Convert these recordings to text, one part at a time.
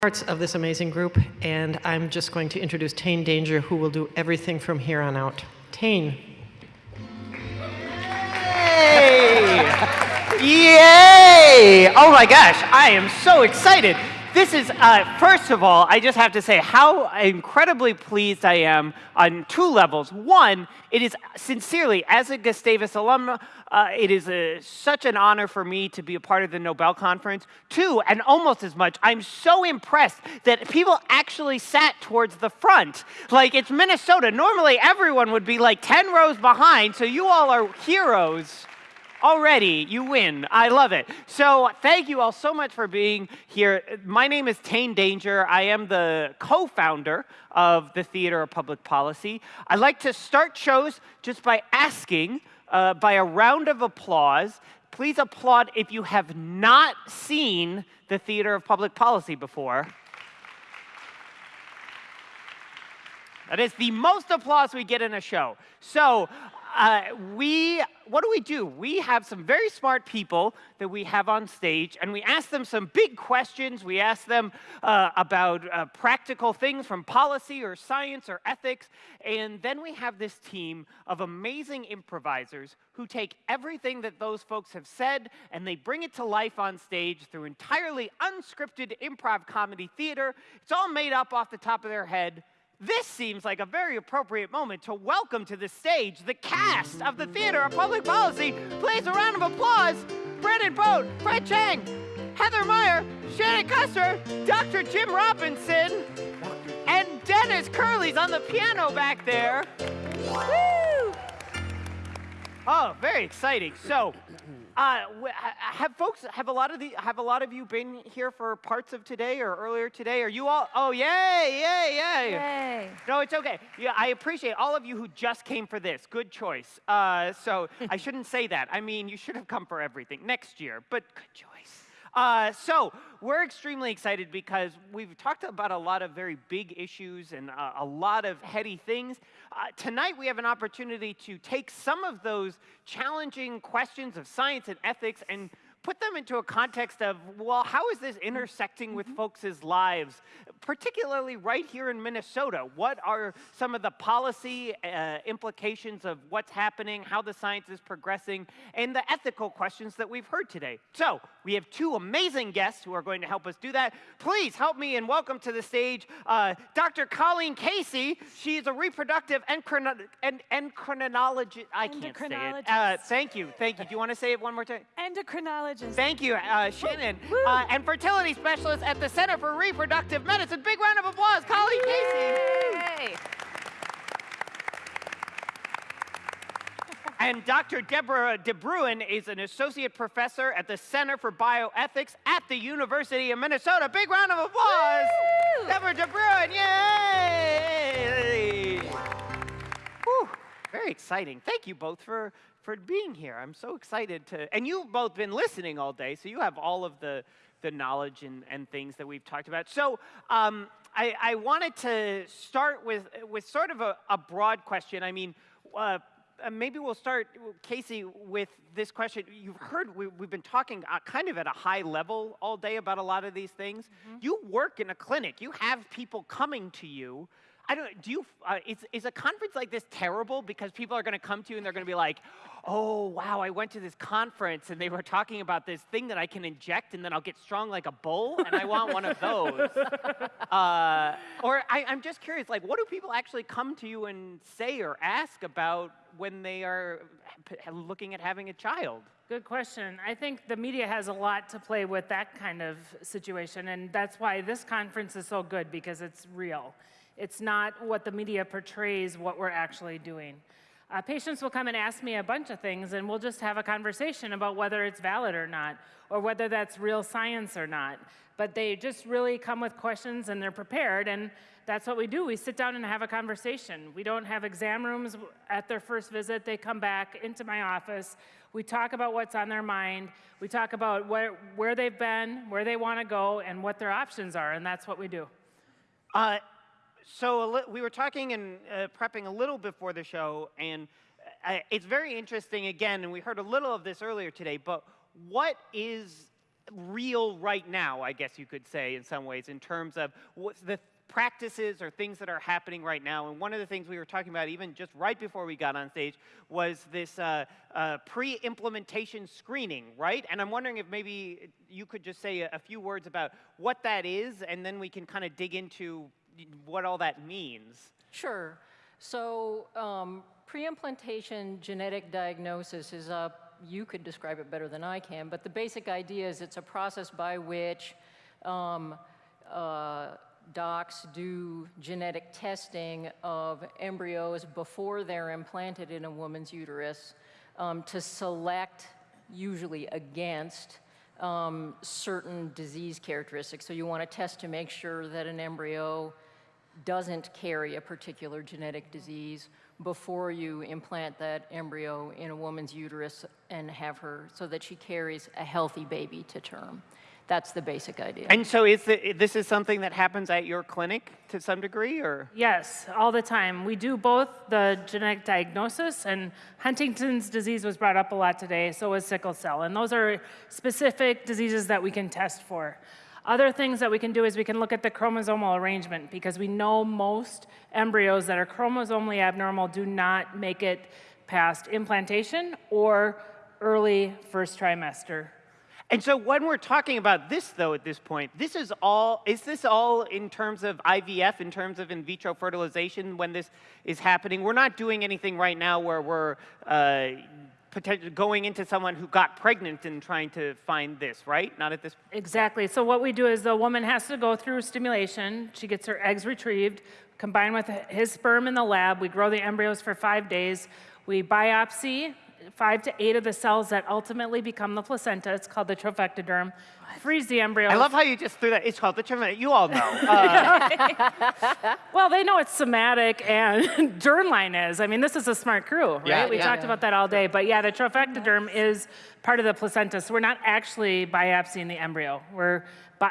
parts of this amazing group, and I'm just going to introduce Tane Danger, who will do everything from here on out. Tane. Yay! Yay! Oh my gosh, I am so excited. This is, uh, first of all, I just have to say how incredibly pleased I am on two levels. One, it is sincerely, as a Gustavus alum, uh, it is a, such an honor for me to be a part of the Nobel Conference. Two, and almost as much, I'm so impressed that people actually sat towards the front. Like, it's Minnesota. Normally, everyone would be like 10 rows behind, so you all are heroes already you win. I love it. So thank you all so much for being here. My name is Tane Danger. I am the co-founder of the Theater of Public Policy. I like to start shows just by asking, uh, by a round of applause, please applaud if you have not seen the Theater of Public Policy before. That is the most applause we get in a show. So uh, we, what do we do? We have some very smart people that we have on stage, and we ask them some big questions. We ask them uh, about uh, practical things from policy or science or ethics, and then we have this team of amazing improvisers who take everything that those folks have said and they bring it to life on stage through entirely unscripted improv comedy theater. It's all made up off the top of their head. This seems like a very appropriate moment to welcome to the stage the cast of the Theater of Public Policy. Please, a round of applause. Brennan Boat, Fred Chang, Heather Meyer, Shannon Custer, Dr. Jim Robinson, and Dennis Curley's on the piano back there. Woo! Oh, very exciting. So, uh, have folks, have a lot of the, have a lot of you been here for parts of today or earlier today? Are you all, oh, yay, yay, yay. Yay. No, it's okay. Yeah, I appreciate all of you who just came for this. Good choice. Uh, so I shouldn't say that. I mean, you should have come for everything next year, but good choice. Uh, so we're extremely excited because we've talked about a lot of very big issues and uh, a lot of heady things. Uh, tonight we have an opportunity to take some of those challenging questions of science and ethics and put them into a context of, well, how is this intersecting with mm-hmm. folks' lives, particularly right here in Minnesota? What are some of the policy uh, implications of what's happening, how the science is progressing, and the ethical questions that we've heard today? So we have two amazing guests who are going to help us do that. Please help me and welcome to the stage uh, Dr. Colleen Casey. She is a reproductive endocrinologist. And, endocrinologist. I can't say it. Uh, thank you. Thank you. Do you want to say it one more time? Endocrinologist. Thank you, uh, Shannon. Uh, and fertility specialist at the Center for Reproductive Medicine. It's a big round of applause, Colleen Casey. And Dr. Deborah DeBruin is an associate professor at the Center for Bioethics at the University of Minnesota. Big round of applause. Woo! Deborah DeBruin, yay! Whew, very exciting. Thank you both for for being here. I'm so excited to, and you've both been listening all day, so you have all of the, the knowledge and, and things that we've talked about. So um, I, I, wanted to start with, with sort of a, a broad question. I mean, uh, uh maybe we'll start, Casey, with this question. You've heard we, have been talking uh, kind of at a high level all day about a lot of these things. Mm -hmm. You work in a clinic. You have people coming to you I don't, do you, uh, is, is a conference like this terrible because people are going to come to you and they're going to be like, oh, wow, I went to this conference and they were talking about this thing that I can inject and then I'll get strong like a bull and I want one of those. Uh, or I, I'm just curious, like, what do people actually come to you and say or ask about when they are looking at having a child? Good question. I think the media has a lot to play with that kind of situation, and that's why this conference is so good because it's real. It's not what the media portrays what we're actually doing. Uh, patients will come and ask me a bunch of things and we'll just have a conversation about whether it's valid or not, or whether that's real science or not. But they just really come with questions and they're prepared and that's what we do. We sit down and have a conversation. We don't have exam rooms at their first visit. They come back into my office. We talk about what's on their mind. We talk about where, where they've been, where they want to go, and what their options are, and that's what we do. Uh, so we were talking and uh, prepping a little before the show, and uh, it's very interesting again, and we heard a little of this earlier today, but what is real right now, I guess you could say, in some ways, in terms of what the practices or things that are happening right now. And one of the things we were talking about, even just right before we got on stage, was this uh, uh, pre-implementation screening, right? And I'm wondering if maybe you could just say a, a few words about what that is, and then we can kind of dig into what all that means. Sure. So um, pre-implantation genetic diagnosis is a, you could describe it better than I can, but the basic idea is it's a process by which um, uh, docs do genetic testing of embryos before they're implanted in a woman's uterus um, to select, usually against, um, certain disease characteristics. So you want to test to make sure that an embryo doesn't carry a particular genetic disease before you implant that embryo in a woman's uterus and have her so that she carries a healthy baby to term. That's the basic idea. And so is the, this is something that happens at your clinic to some degree, or? Yes, all the time. We do both the genetic diagnosis, and Huntington's disease was brought up a lot today, so was sickle cell. And those are specific diseases that we can test for. Other things that we can do is we can look at the chromosomal arrangement because we know most embryos that are chromosomally abnormal do not make it past implantation or early first trimester. And so when we're talking about this, though, at this point, this is all, is this all in terms of IVF, in terms of in vitro fertilization when this is happening? We're not doing anything right now where we're uh, going into someone who got pregnant and trying to find this, right? Not at this. Exactly. So what we do is the woman has to go through stimulation. She gets her eggs retrieved, combined with his sperm in the lab. We grow the embryos for five days. We biopsy five to eight of the cells that ultimately become the placenta. It's called the trophectoderm. Freeze the embryo. I love how you just threw that. It's called the traumatic. You all know. Uh, Well, they know what somatic and germline is. I mean, this is a smart crew, right? Yeah, we yeah. talked about that all day. But yeah, the trophectoderm is part of the placenta. So we're not actually biopsying the embryo. We're, bi-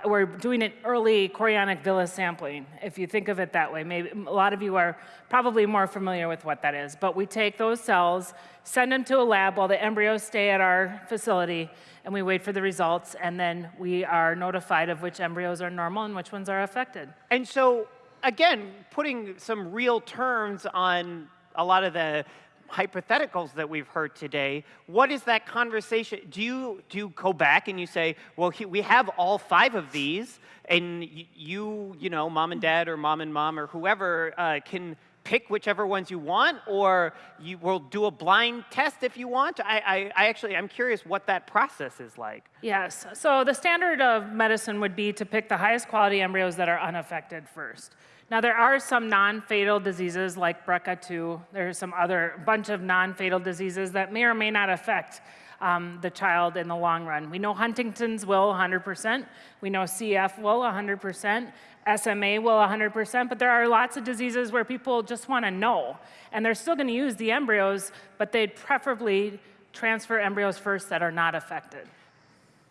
we're doing an early chorionic villus sampling, if you think of it that way. Maybe a lot of you are probably more familiar with what that is. But we take those cells, send them to a lab while the embryos stay at our facility, and we wait for the results. And then we are notified of which embryos are normal and which ones are affected. and so, again, putting some real terms on a lot of the hypotheticals that we've heard today, what is that conversation? Do you, do you go back and you say, well, he, we have all five of these, and you, you know, mom and dad or mom and mom or whoever uh, can pick whichever ones you want, or you will do a blind test if you want? I, I, I actually, I'm curious what that process is like. Yes. So the standard of medicine would be to pick the highest quality embryos that are unaffected first. Now there are some non-fatal diseases like BRCA2. There's some other bunch of non-fatal diseases that may or may not affect um, the child in the long run. We know Huntington's will 100%. We know CF will 100%. SMA will 100%, but there are lots of diseases where people just want to know. And they're still going to use the embryos, but they'd preferably transfer embryos first that are not affected.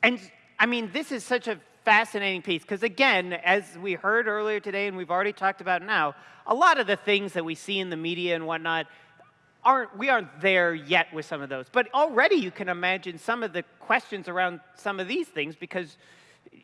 And I mean, this is such a fascinating piece because, again, as we heard earlier today and we've already talked about now, a lot of the things that we see in the media and whatnot aren't we aren't there yet with some of those. But already you can imagine some of the questions around some of these things because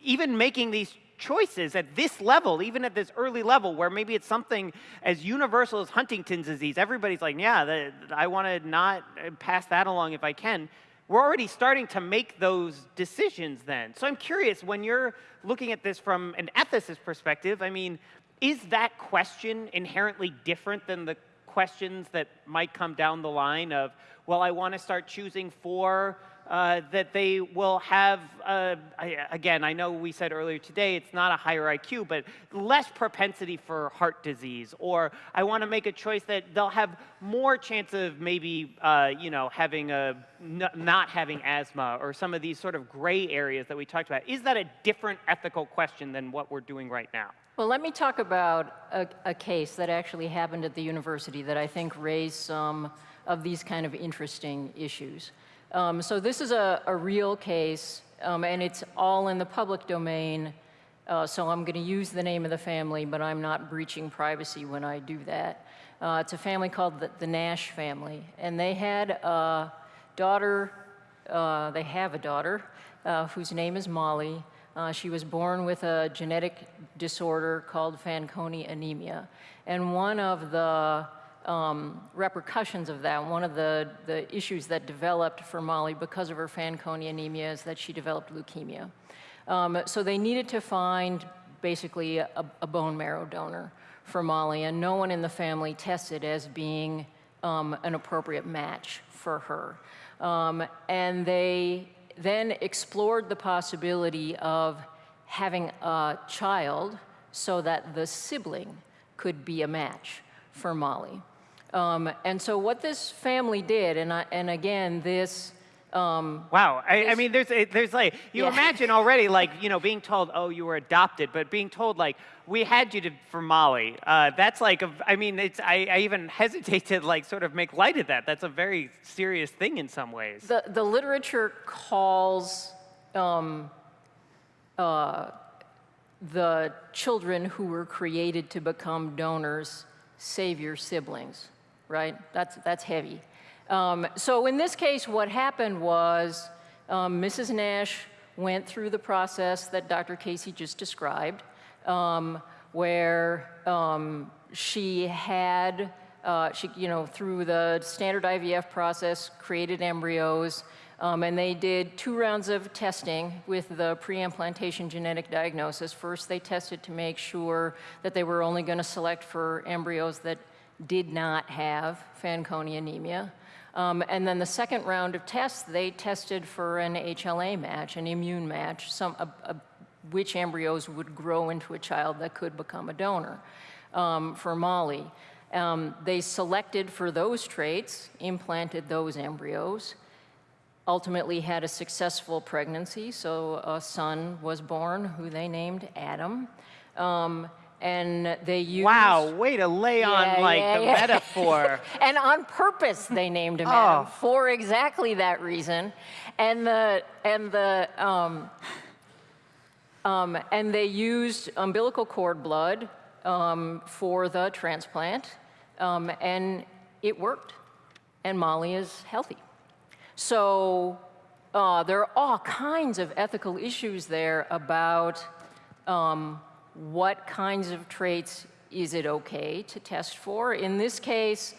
even making these choices at this level, even at this early level, where maybe it's something as universal as Huntington's disease, everybody's like, yeah, the, I want to not pass that along if I can. We're already starting to make those decisions then. So I'm curious, when you're looking at this from an ethicist perspective, I mean, is that question inherently different than the questions that might come down the line of, well, I want to start choosing for uh, that they will have, uh, I, again, I know we said earlier today it's not a higher IQ, but less propensity for heart disease. Or I want to make a choice that they'll have more chance of maybe, uh, you know, having a, not having asthma or some of these sort of gray areas that we talked about. Is that a different ethical question than what we're doing right now? Well, let me talk about a, a case that actually happened at the university that I think raised some of these kind of interesting issues. Um, so this is a, a real case, um, and it's all in the public domain. Uh, so I'm going to use the name of the family, but I'm not breaching privacy when I do that. Uh, it's a family called the, the Nash family, and they had a daughter uh, they have a daughter uh, whose name is Molly. Uh, she was born with a genetic disorder called Fanconi anemia. And one of the um, repercussions of that, one of the, the issues that developed for Molly because of her Fanconi anemia is that she developed leukemia. Um, so they needed to find basically a, a, bone marrow donor for Molly, and no one in the family tested as being um, an appropriate match for her. Um, and they then explored the possibility of having a child so that the sibling could be a match for Molly. Um, and so what this family did, and, I, and again, this um, wow, I, I, mean, there's there's like you Yeah. imagine already like you know being told oh you were adopted, but being told like we had you to, for Molly. Uh, that's like a, I mean it's I, I even hesitate to like sort of make light of that. That's a very serious thing in some ways. the, the literature calls um, uh, the children who were created to become donors savior siblings, right? That's, that's heavy. Um, so in this case, what happened was um, Mrs. Nash went through the process that Dr. Casey just described, um, where um, she had, uh, she, you know, through the standard IVF process, created embryos, um, and they did two rounds of testing with the pre-implantation genetic diagnosis. First, they tested to make sure that they were only going to select for embryos that did not have Fanconi anemia. Um, and then the second round of tests, they tested for an HLA match, an immune match, some, a, a, which embryos would grow into a child that could become a donor um, for Molly. Um, they selected for those traits, implanted those embryos, ultimately had a successful pregnancy, so a son was born who they named Adam. Um, and they used... wow, way to lay Yeah, on like yeah, the yeah. metaphor. and on purpose they named him Adam Oh. for exactly that reason. And the and the um, um, and they used umbilical cord blood um, for the transplant, um, and it worked. And Molly is healthy. So uh, there are all kinds of ethical issues there about um, what kinds of traits is it okay to test for. In this case,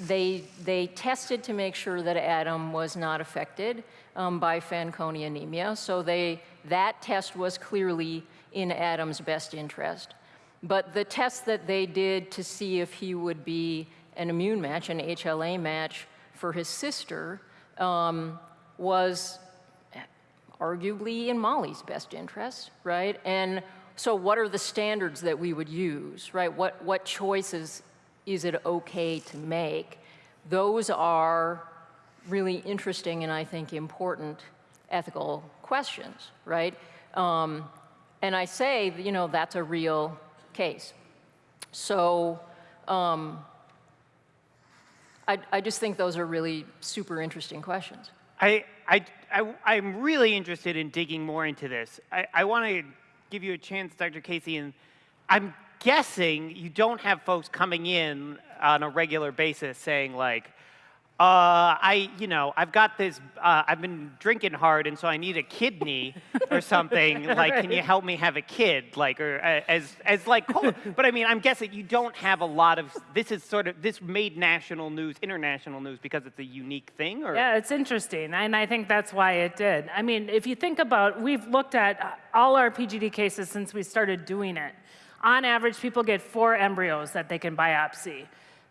they, they tested to make sure that Adam was not affected um, by Fanconi anemia. So they, that test was clearly in Adam's best interest. But the test that they did to see if he would be an immune match, an HLA match for his sister, um, was arguably in Molly's best interest, right? And so what are the standards that we would use, right? What, what choices is it okay to make? Those are really interesting and I think important ethical questions, right? Um, and I say, you know, that's a real case. So um, I, I just think those are really super interesting questions. I, I, I, I'm really interested in digging more into this. I, I want to give you a chance, Dr. Casey, and I'm guessing you don't have folks coming in on a regular basis saying like, uh, I, you know, I've got this, uh, I've been drinking hard and so I need a kidney or something. Like, can you help me have a kid? Like, or uh, as, as like, but I mean, I'm guessing you don't have a lot of, this is sort of, this made national news, international news because it's a unique thing or? Yeah, it's interesting, and I think that's why it did. I mean, if you think about, we've looked at all our PGD cases since we started doing it. On average, people get four embryos that they can biopsy.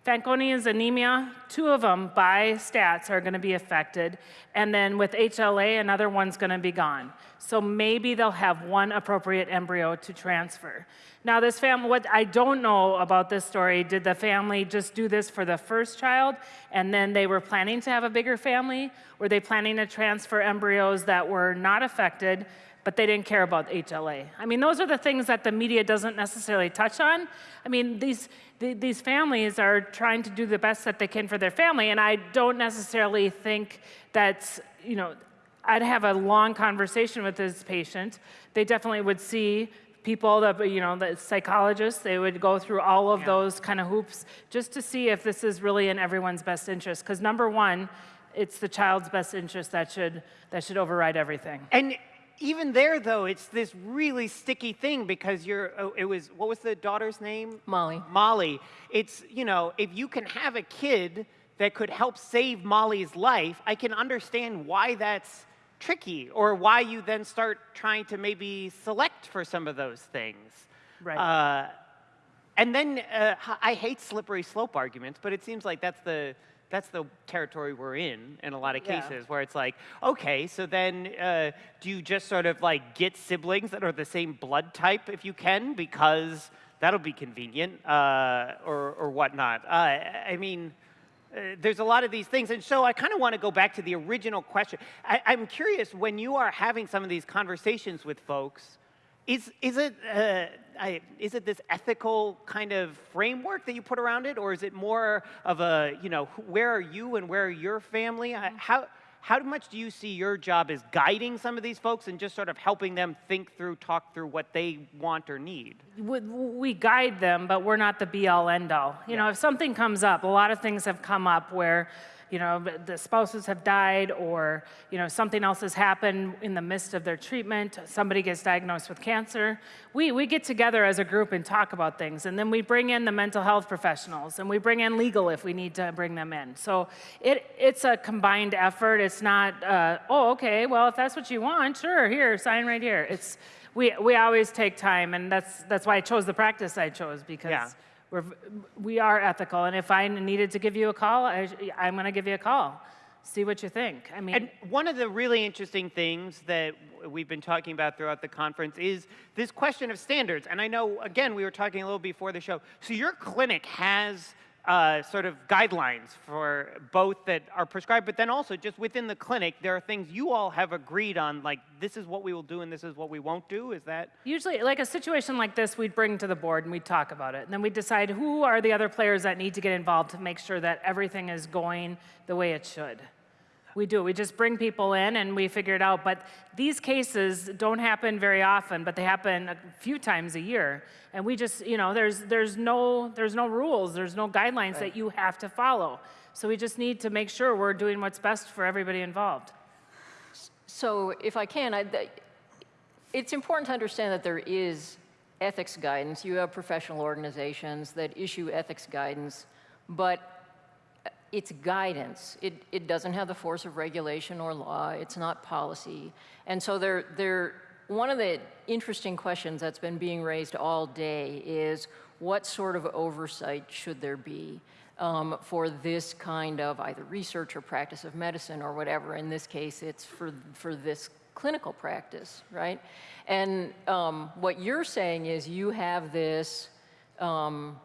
Fanconi's anemia, two of them by stats are going to be affected, and then with HLA, another one's going to be gone. So maybe they'll have one appropriate embryo to transfer. Now, this family, what I don't know about this story, did the family just do this for the first child, and then they were planning to have a bigger family? Were they planning to transfer embryos that were not affected, but they didn't care about HLA. I mean, those are the things that the media doesn't necessarily touch on. I mean, these, the, these families are trying to do the best that they can for their family, and I don't necessarily think that's, you know, I'd have a long conversation with this patient. They definitely would see people that, you know, the psychologists, they would go through all of those kind of hoops just to see if this is really in everyone's best interest. Because number one, it's the child's best interest that should, that should override everything. And even there, though, it's this really sticky thing because you're, oh, it was, what was the daughter's name? Molly. Molly. It's, you know, if you can have a kid that could help save Molly's life, I can understand why that's tricky or why you then start trying to maybe select for some of those things. Right. Uh, and then uh, I hate slippery slope arguments, but it seems like that's the that's the territory we're in in a lot of Yeah. cases where it's like, okay, so then uh, do you just sort of like get siblings that are the same blood type if you can because that'll be convenient uh, or or whatnot? Uh, I mean. Uh, there's a lot of these things. And so I kind of want to go back to the original question. I, I'm curious when you are having some of these conversations with folks, is, is, it, uh, I, is it this ethical kind of framework that you put around it? Or is it more of a, you know, where are you and where are your family? I- mm-hmm. How, how much do you see your job as guiding some of these folks and just sort of helping them think through, talk through what they want or need? we, we guide them, but we're not the be all end all. You know, if something comes up, a lot of things have come up where, you know, the spouses have died or, you know, something else has happened in the midst of their treatment, somebody gets diagnosed with cancer. We, we get together as a group and talk about things. And then we bring in the mental health professionals and we bring in legal if we need to bring them in. So it, it's a combined effort. It's not, uh, oh, okay, well, if that's what you want, sure, here, sign right here. It's, we, we always take time, and that's, that's why I chose the practice I chose, because Yeah. We're, we are ethical. And if I needed to give you a call, I, I'm going to give you a call. See what you think. I mean, And one of the really interesting things that we've been talking about throughout the conference is this question of standards. And I know, again, we were talking a little before the show. So your clinic has uh, sort of guidelines for both that are prescribed, but then also just within the clinic, there are things you all have agreed on, like this is what we will do and this is what we won't do. Is that? Usually, like a situation like this, we'd bring to the board and we'd talk about it. And then we'd decide who are the other players that need to get involved to make sure that everything is going the way it should. We do. We just bring people in and we figure it out. But these cases don't happen very often, but they happen a few times a year. And we just, you know, there's, there's, no, there's no rules, there's no guidelines that you have to follow. So we just need to make sure we're doing what's best for everybody involved. So if I can, I, it's important to understand that there is ethics guidance. You have professional organizations that issue ethics guidance, but it's guidance. It, it doesn't have the force of regulation or law. It's not policy. And so there, there, one of the interesting questions that's been being raised all day is what sort of oversight should there be um, for this kind of either research or practice of medicine or whatever? In this case, it's for, for this clinical practice, right? And um, what you're saying is you have this um,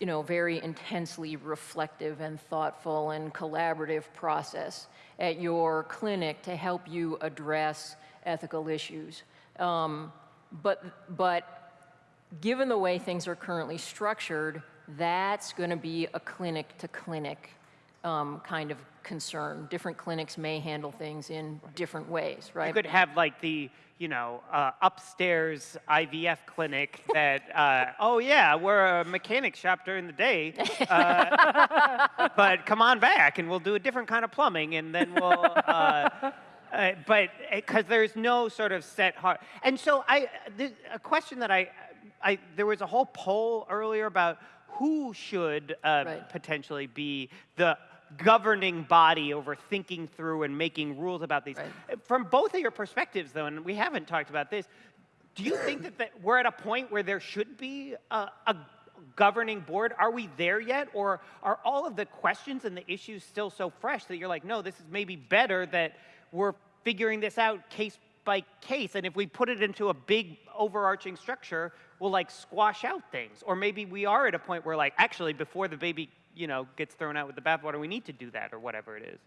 you know, very intensely reflective and thoughtful and collaborative process at your clinic to help you address ethical issues. Um, but, but given the way things are currently structured, that's going to be a clinic to clinic um, kind of concern. Different clinics may handle things in different ways, right? You could have like the, you know, uh, upstairs IVF clinic that, uh, oh yeah, we're a mechanic shop during the day, uh, but come on back and we'll do a different kind of plumbing and then we'll, uh, uh, but because there's no sort of set heart. And so I, a question that I, I, there was a whole poll earlier about who should uh, Right. potentially be the governing body over thinking through and making rules about these. Right. From both of your perspectives, though, and we haven't talked about this, do you think that, that we're at a point where there should be a, a governing board? Are we there yet? Or are all of the questions and the issues still so fresh that you're like, no, this is maybe better that we're figuring this out case by case. And if we put it into a big overarching structure, we'll like squash out things. Or maybe we are at a point where like, actually, before the baby, you know, gets thrown out with the bathwater, we need to do that or whatever it is.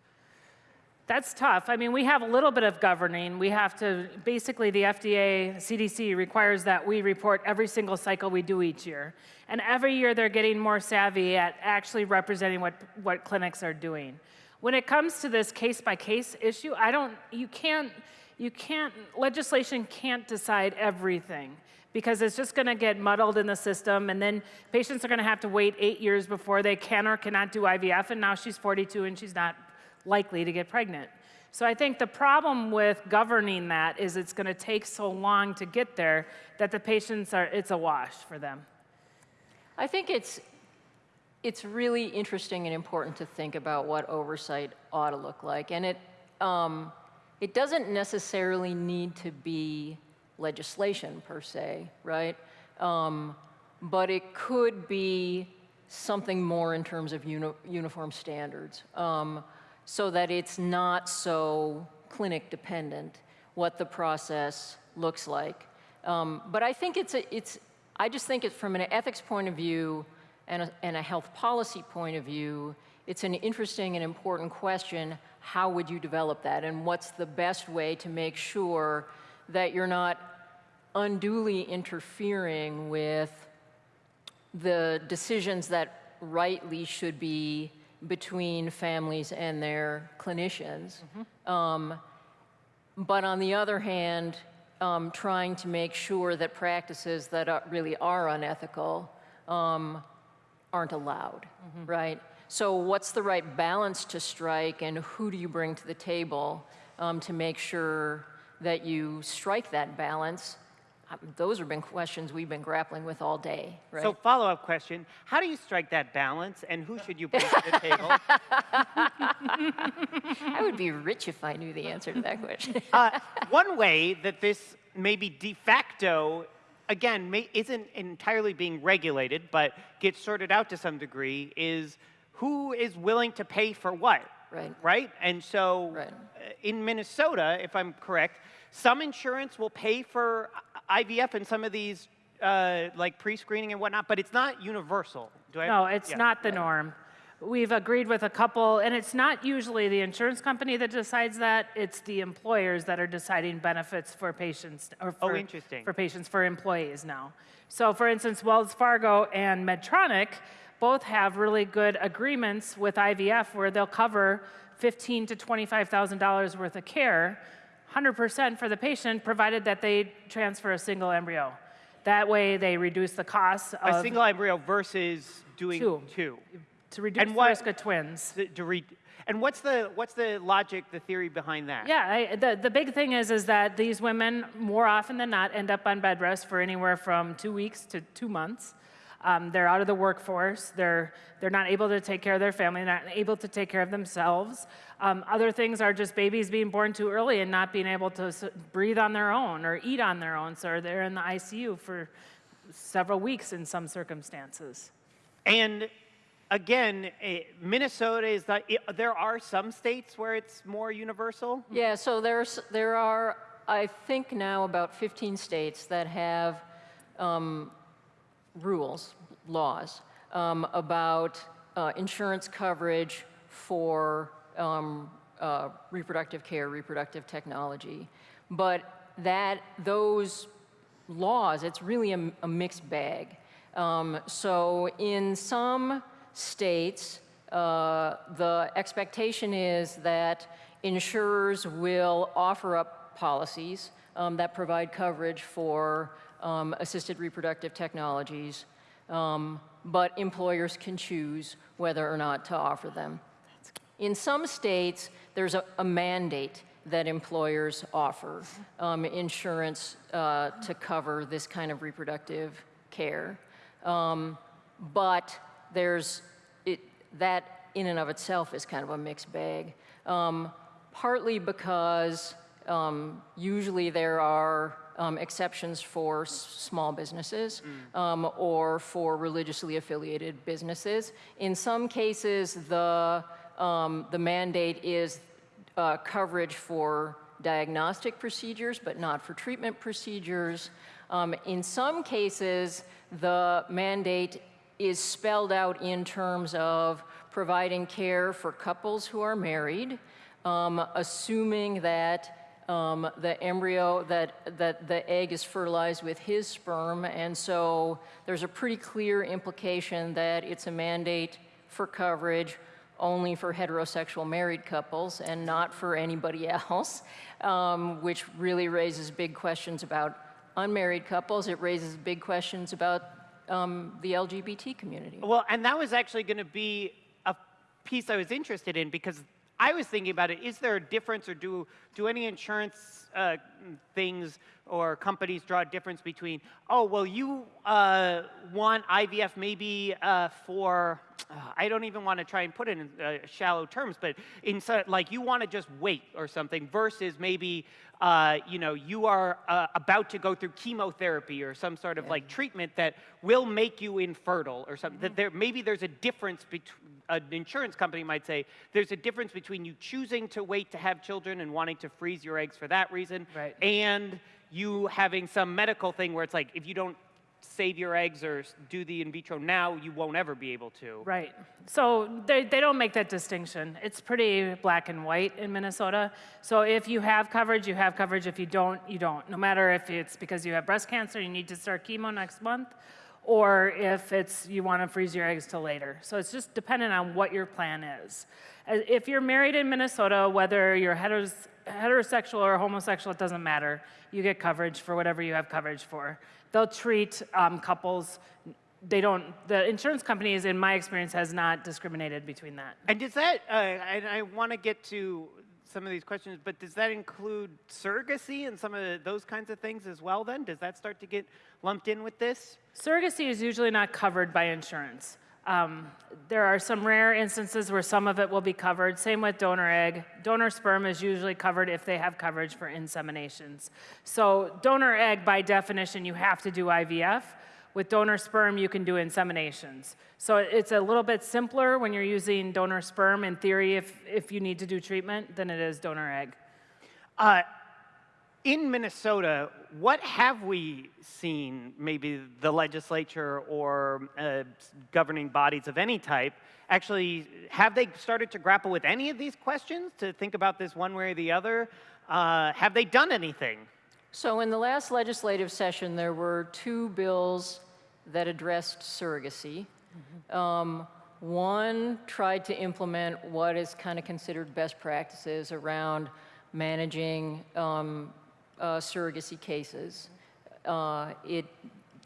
That's tough. I mean, we have a little bit of governing. We have to, basically, the FDA, CDC requires that we report every single cycle we do each year. And every year they're getting more savvy at actually representing what, what clinics are doing. When it comes to this case by case issue, I don't, you can't, you can't, legislation can't decide everything because it's just going to get muddled in the system and then patients are going to have to wait eight years before they can or cannot do IVF and now she's 42 and she's not likely to get pregnant. So I think the problem with governing that is it's going to take so long to get there that the patients are, it's a wash for them. I think it's, it's really interesting and important to think about what oversight ought to look like. And it, um, it doesn't necessarily need to be legislation per se, right? Um, but it could be something more in terms of uni uniform standards um, so that it's not so clinic dependent what the process looks like. Um, but I think it's, a, it's, I just think it from an ethics point of view and a, and a health policy point of view, it's an interesting and important question. How would you develop that? And what's the best way to make sure that you're not unduly interfering with the decisions that rightly should be between families and their clinicians. Um, but on the other hand, um, trying to make sure that practices that are, really are unethical um, aren't allowed, right? So what's the right balance to strike and who do you bring to the table um, to make sure that you strike that balance? Um, Those have been questions we've been grappling with all day, right? So follow-up question, how do you strike that balance and who should you bring to the table? I would be rich if I knew the answer to that question. Uh, one way that this maybe de facto, again, may, isn't entirely being regulated, but gets sorted out to some degree, is who is willing to pay for what? Right. Right? And so Right. uh, in Minnesota, if I'm correct, some insurance will pay for IVF and some of these uh, like pre-screening and whatnot, but it's not universal. Do I? No, it's Yeah. not the norm. We've agreed with a couple, and it's not usually the insurance company that decides that, it's the employers that are deciding benefits for patients, or Oh, interesting. for patients, for employees now. So for instance, Wells Fargo and Medtronic both have really good agreements with IVF where they'll cover fifteen to $25,000 worth of care, 100% for the patient, provided that they transfer a single embryo. That way, they reduce the costs of A single embryo versus doing Two. two. to reduce And the what- risk of twins. To, to re- and what's the what's the logic, the theory behind that? Yeah, I, the, the big thing is is that these women more often than not end up on bed rest for anywhere from two weeks to two months. Um, they're out of the workforce. They're they're not able to take care of their family. Not able to take care of themselves. Um, other things are just babies being born too early and not being able to breathe on their own or eat on their own. So they're in the ICU for several weeks in some circumstances. And again, eh, Minnesota is not. there are some states where it's more universal. Yeah, so there's, there are, I think now about 15 states that have um, rules, laws, um, about uh, insurance coverage for um, uh, reproductive care, reproductive technology. But that, those laws, it's really a, a mixed bag. Um, so in some states, uh, the expectation is that insurers will offer up policies um, that provide coverage for um, assisted reproductive technologies, um, but employers can choose whether or not to offer them. In some states, there's a, a mandate that employers offer um, insurance uh, to cover this kind of reproductive care. Um, but there's it, that in and of itself is kind of a mixed bag. Um, partly because um, usually there are um, exceptions for s- small businesses um, or for religiously affiliated businesses. In some cases, the, um, the mandate is uh, coverage for diagnostic procedures, but not for treatment procedures. Um, in some cases, the mandate is spelled out in terms of providing care for couples who are married, um, assuming that um, the embryo, that, that the egg is fertilized with his sperm, and so there's a pretty clear implication that it's a mandate for coverage only for heterosexual married couples and not for anybody else, um, which really raises big questions about unmarried couples. It raises big questions about um, the LGBT community. Well, and that was actually going to be a piece I was interested in because I was thinking about it, is there a difference or do, do any insurance uh, things or companies draw a difference between, oh, well, you uh, want IVF maybe uh, for, uh, I don't even want to try and put it in uh, shallow terms, but in like you want to just wait or something versus maybe, uh, you know, you are uh, about to go through chemotherapy or some sort of like treatment that will make you infertile or something. That there maybe there's a difference between an insurance company might say there's a difference between you choosing to wait to have children and wanting to freeze your eggs for that reason, Right. and you having some medical thing where it's like if you don't save your eggs or do the in vitro now, you won't ever be able to. Right. So they, they don't make that distinction. It's pretty black and white in Minnesota. So if you have coverage, you have coverage. If you don't, you don't. No matter if it's because you have breast cancer, you need to start chemo next month, or if it's you want to freeze your eggs till later. So it's just dependent on what your plan is. Uh, If you're married in Minnesota, whether you're heteros- heterosexual or homosexual, it doesn't matter. You get coverage for whatever you have coverage for. They'll treat um, couples they don't the insurance companies in my experience has not discriminated between that And does that, uh, and I want to get to some of these questions, but does that include surrogacy and some of the, those kinds of things as well then? Does that start to get lumped in with this? surrogacy is usually not covered by insurance um, there are some rare instances where some of it will be covered. Same with donor egg. Donor sperm is usually covered if they have coverage for inseminations. So donor egg by definition you have to do ivf with donor sperm you can do inseminations. So it's a little bit simpler when you're using donor sperm. In theory if, if you need to do treatment than it is donor egg. Uh, in Minnesota, what have we seen, maybe the legislature or uh, governing bodies of any type, actually, have they started to grapple with any of these questions to think about this one way or the other? Uh, have they done anything? So in the last legislative session, there were two bills that addressed surrogacy. Um, one tried to implement what is kind of considered best practices around managing um, uh, surrogacy cases. Uh, it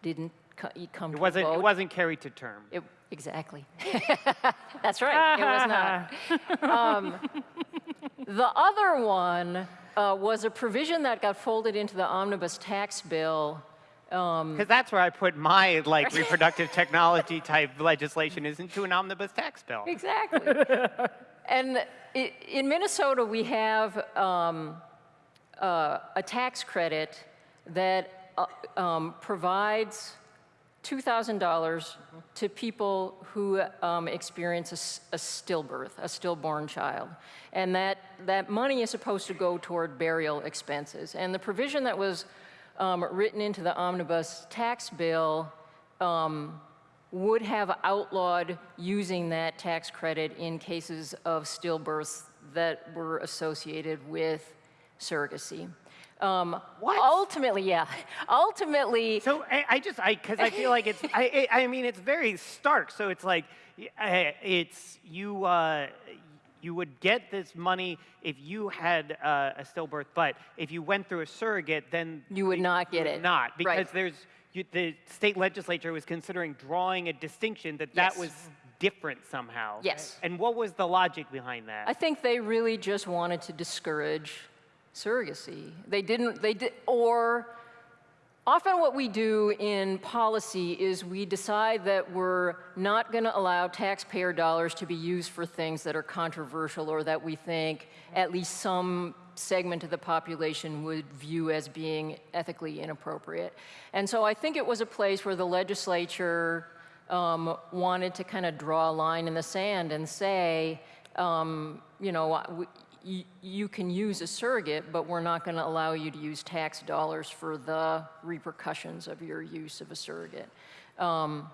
didn't co- come It to wasn't, it wasn't carried to term. It- exactly. That's right. It was not. Um, the other one uh, was a provision that got folded into the omnibus tax bill. Because that's where I put my like reproductive technology type legislation is into an omnibus tax bill. Exactly. and i in Minnesota, we have um, uh, a tax credit that uh, um, provides $2,000 to people who um, experience a stillbirth, a stillborn child. And that, that money is supposed to go toward burial expenses. And the provision that was um, written into the omnibus tax bill um, would have outlawed using that tax credit in cases of stillbirths that were associated with surrogacy. Um, What? Ultimately, yeah. Ultimately, So I, I just, I, because I feel like it's, I, I I mean, it's very stark. So it's like, uh, it's, you, uh, you would get this money if you had uh, a stillbirth, but if you went through a surrogate, then You would not get would it. Not, because Right. there's, you, the state legislature was considering drawing a distinction that that was different somehow. Yes. And what was the logic behind that? I think they really just wanted to discourage surrogacy. They didn't, they did, or often what we do in policy is we decide that we're not going to allow taxpayer dollars to be used for things that are controversial or that we think at least some segment of the population would view as being ethically inappropriate. And so I think it was a place where the legislature um, wanted to kind of draw a line in the sand and say, um, you know, you, you can use a surrogate, but we're not going to allow you to use tax dollars for the repercussions of your use of a surrogate. Um,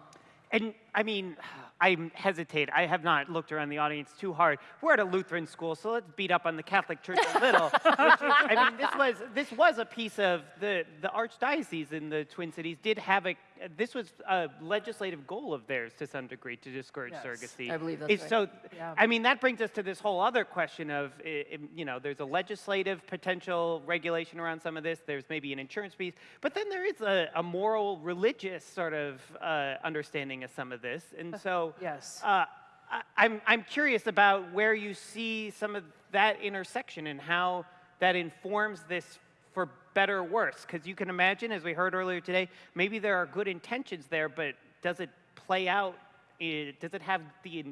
And I mean, I hesitate. I have not looked around the audience too hard. We're at a Lutheran school, so let's beat up on the Catholic Church a little. is, I mean, this was this was a piece of the the archdiocese in the Twin Cities did have a. This was a legislative goal of theirs to some degree to discourage Yes. surrogacy. I believe that's Is- right. So, Yeah. I mean, that brings us to this whole other question of, i- i- you know, there's a legislative potential regulation around some of this. There's maybe an insurance piece, but then there is a, a moral, religious sort of uh, understanding of some of this. And so, Yes. uh, I- I'm, I'm curious about where you see some of that intersection and how that informs this for better or worse. Because you can imagine, as we heard earlier today, maybe there are good intentions there, but does it play out? Eh, does it have the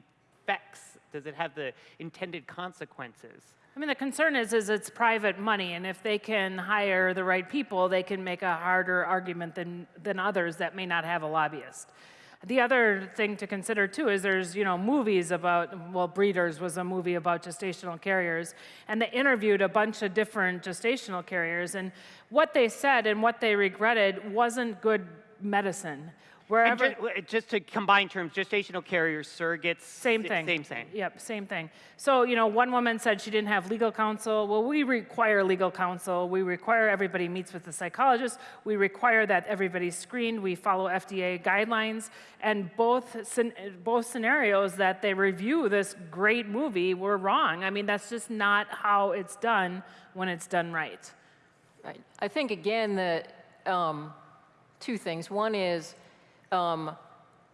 effects? Does it have the intended consequences? I mean, the concern is, is it's private money, and if they can hire the right people, they can make a harder argument than, than others that may not have a lobbyist. The other thing to consider too is there's, you know, movies about, well, Breeders was a movie about gestational carriers, and they interviewed a bunch of different gestational carriers, and what they said and what they regretted wasn't good medicine. And Wherever, ju- just to combine terms, gestational carriers, surrogates. Same thing. Same thing. Yep, same thing. So, you know, one woman said she didn't have legal counsel. Well, we require legal counsel. We require everybody meets with the psychologist. We require that everybody's screened. We follow FDA guidelines. And both, both scenarios that they review this great movie were wrong. I mean, that's just not how it's done when it's done right. Right. I think, again, that um, two things. One is, um,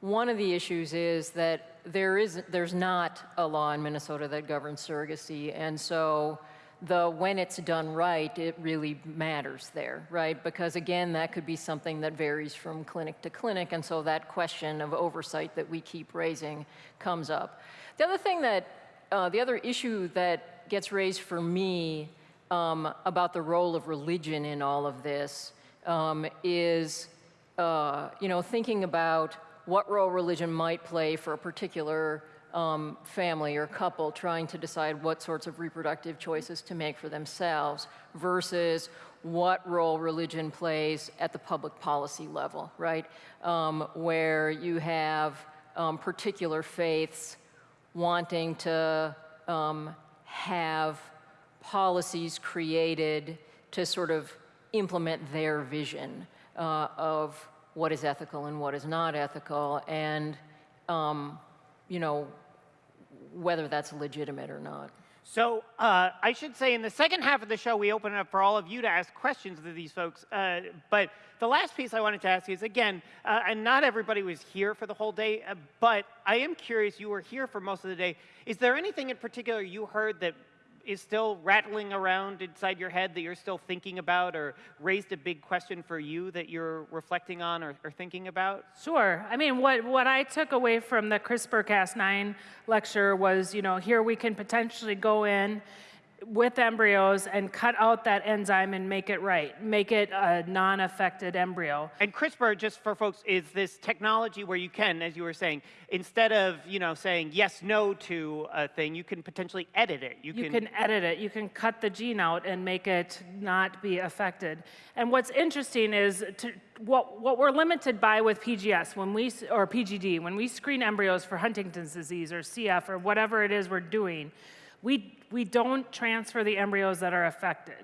one of the issues is that there is, there's not a law in Minnesota that governs surrogacy, and so the when it's done right, it really matters there, right? Because again, that could be something that varies from clinic to clinic, and so that question of oversight that we keep raising comes up. The other thing that, uh, the other issue that gets raised for me um, about the role of religion in all of this um, is, uh, you know, thinking about what role religion might play for a particular um, family or couple trying to decide what sorts of reproductive choices to make for themselves versus what role religion plays at the public policy level, right? Um, where you have um, particular faiths wanting to um, have policies created to sort of implement their vision uh, of what is ethical and what is not ethical, and um, you know whether that's legitimate or not. So uh, I should say in the second half of the show, we open it up for all of you to ask questions to these folks. Uh, but the last piece I wanted to ask is, again, uh, and not everybody was here for the whole day, uh, but I am curious, you were here for most of the day. Is there anything in particular you heard that is still rattling around inside your head that you're still thinking about or raised a big question for you that you're reflecting on or, or thinking about? Sure. I mean, what, what I took away from the CRISPR-Cas9 lecture was, you know, here we can potentially go in with embryos and cut out that enzyme and make it right, make it a non-affected embryo. And CRISPR, just for folks, is this technology where you can, as you were saying, instead of you know saying yes, no to a thing, you can potentially edit it. You, You can edit it. You can cut the gene out and make it not be affected. And what's interesting is to, what, what we're limited by with PGS when we, or PGD, when we screen embryos for Huntington's disease or CF or whatever it is we're doing, we, we don't transfer the embryos that are affected.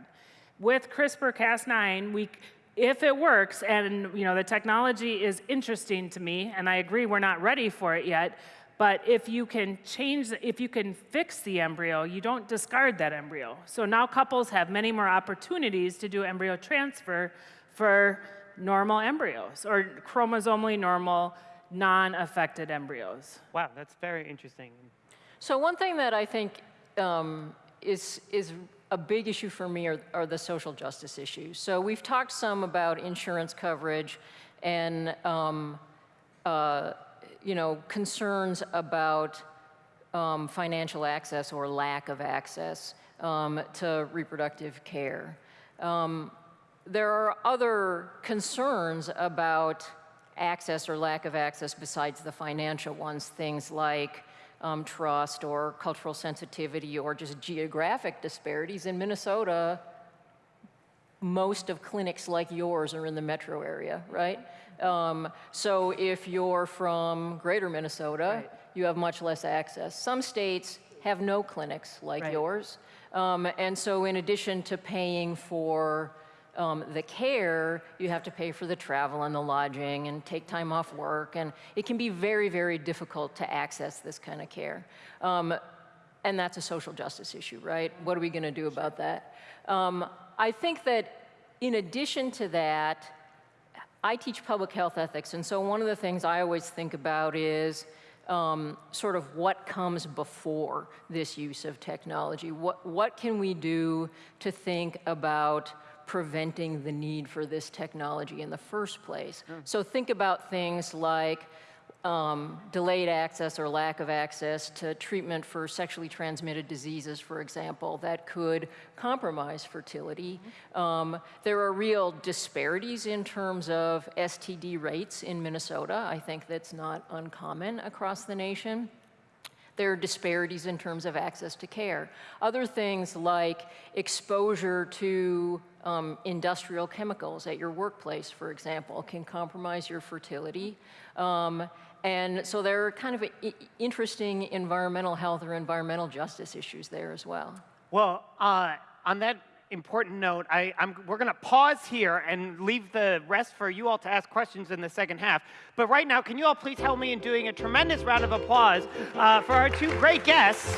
With CRISPR-Cas9, we, if it works, and you know the technology is interesting to me, and I agree we're not ready for it yet, but if you can change, if you can fix the embryo, you don't discard that embryo. So now couples have many more opportunities to do embryo transfer for normal embryos or chromosomally normal, non-affected embryos. Wow, that's very interesting. So one thing that I think um, is, is a big issue for me are, are the social justice issues. So we've talked some about insurance coverage and, um, uh, you know, concerns about um, financial access or lack of access um, to reproductive care. Um, there are other concerns about access or lack of access besides the financial ones, things like um, trust or cultural sensitivity or just geographic disparities. In Minnesota, most of clinics like yours are in the metro area, right? Um, so if you're from greater Minnesota, you have much less access. Some states have no clinics like Right. yours. Um, and so in addition to paying for um, the care, you have to pay for the travel and the lodging and take time off work. And it can be very, very difficult to access this kind of care. Um, and that's a social justice issue, right? What are we going to do about that? Um, I think that in addition to that, I teach public health ethics, and so one of the things I always think about is um, sort of what comes before this use of technology. What, what can we do to think about preventing the need for this technology in the first place? So think about things like um, delayed access or lack of access to treatment for sexually transmitted diseases, for example, that could compromise fertility. Um, there are real disparities in terms of STD rates in Minnesota. I think that's not uncommon across the nation. There are disparities in terms of access to care. Other things like exposure to um, industrial chemicals at your workplace, for example, can compromise your fertility. Um, and so there are kind of interesting environmental health or environmental justice issues there as well. Well, uh, on that important note, I, I'm, we're going to pause here and leave the rest for you all to ask questions in the second half. But right now, can you all please help me in doing a tremendous round of applause uh, for our two great guests?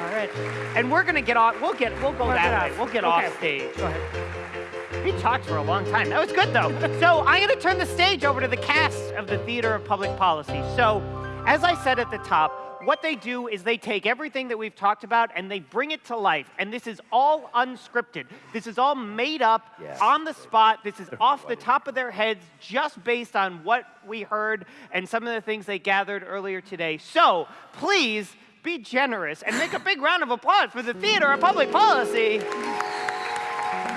All right, and we're going to get off. We'll get. We'll go that way. We'll get Okay. off stage. Go ahead. He talked for a long time. That was good though. so I'm going to turn the stage over to the cast of the Theater of Public Policy. So, as I said at the top, what they do is they take everything that we've talked about and they bring it to life. And this is all unscripted. This is all made up on the spot. This is off the top of their heads, just based on what we heard and some of the things they gathered earlier today. So please be generous and make a big round of applause for the Theater of Public Policy.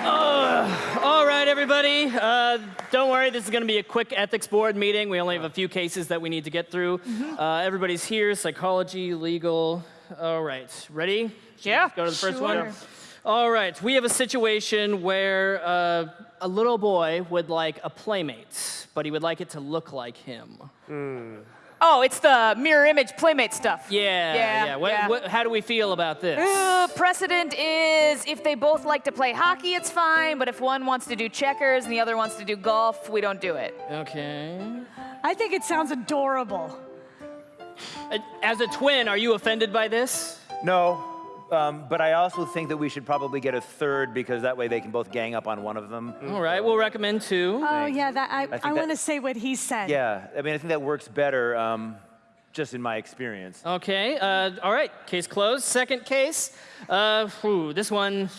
All right, everybody. Uh, don't worry, this is going to be a quick ethics board meeting. We only have a few cases that we need to get through. Uh, everybody's here psychology, legal. All right, ready? Yeah. Let's go to the first one. All right, we have a situation where uh, a little boy would like a playmate, but he would like it to look like him. Oh, it's the mirror image playmate stuff. Yeah, Yeah, yeah. What, yeah. What, how do we feel about this? Uh, precedent is if they both like to play hockey, it's fine. But if one wants to do checkers and the other wants to do golf, we don't do it. Okay. I think it sounds adorable. Uh, As a twin, are you offended by this? No, um, but I also think that we should probably get a third because that way they can both gang up on one of them. All right, we'll recommend two. Oh, yeah, that, I, think I, want to say what he said. Yeah, I mean, I think that works better, um, just in my experience. Okay, uh, all right, case closed. Second case, uh, whew, this one,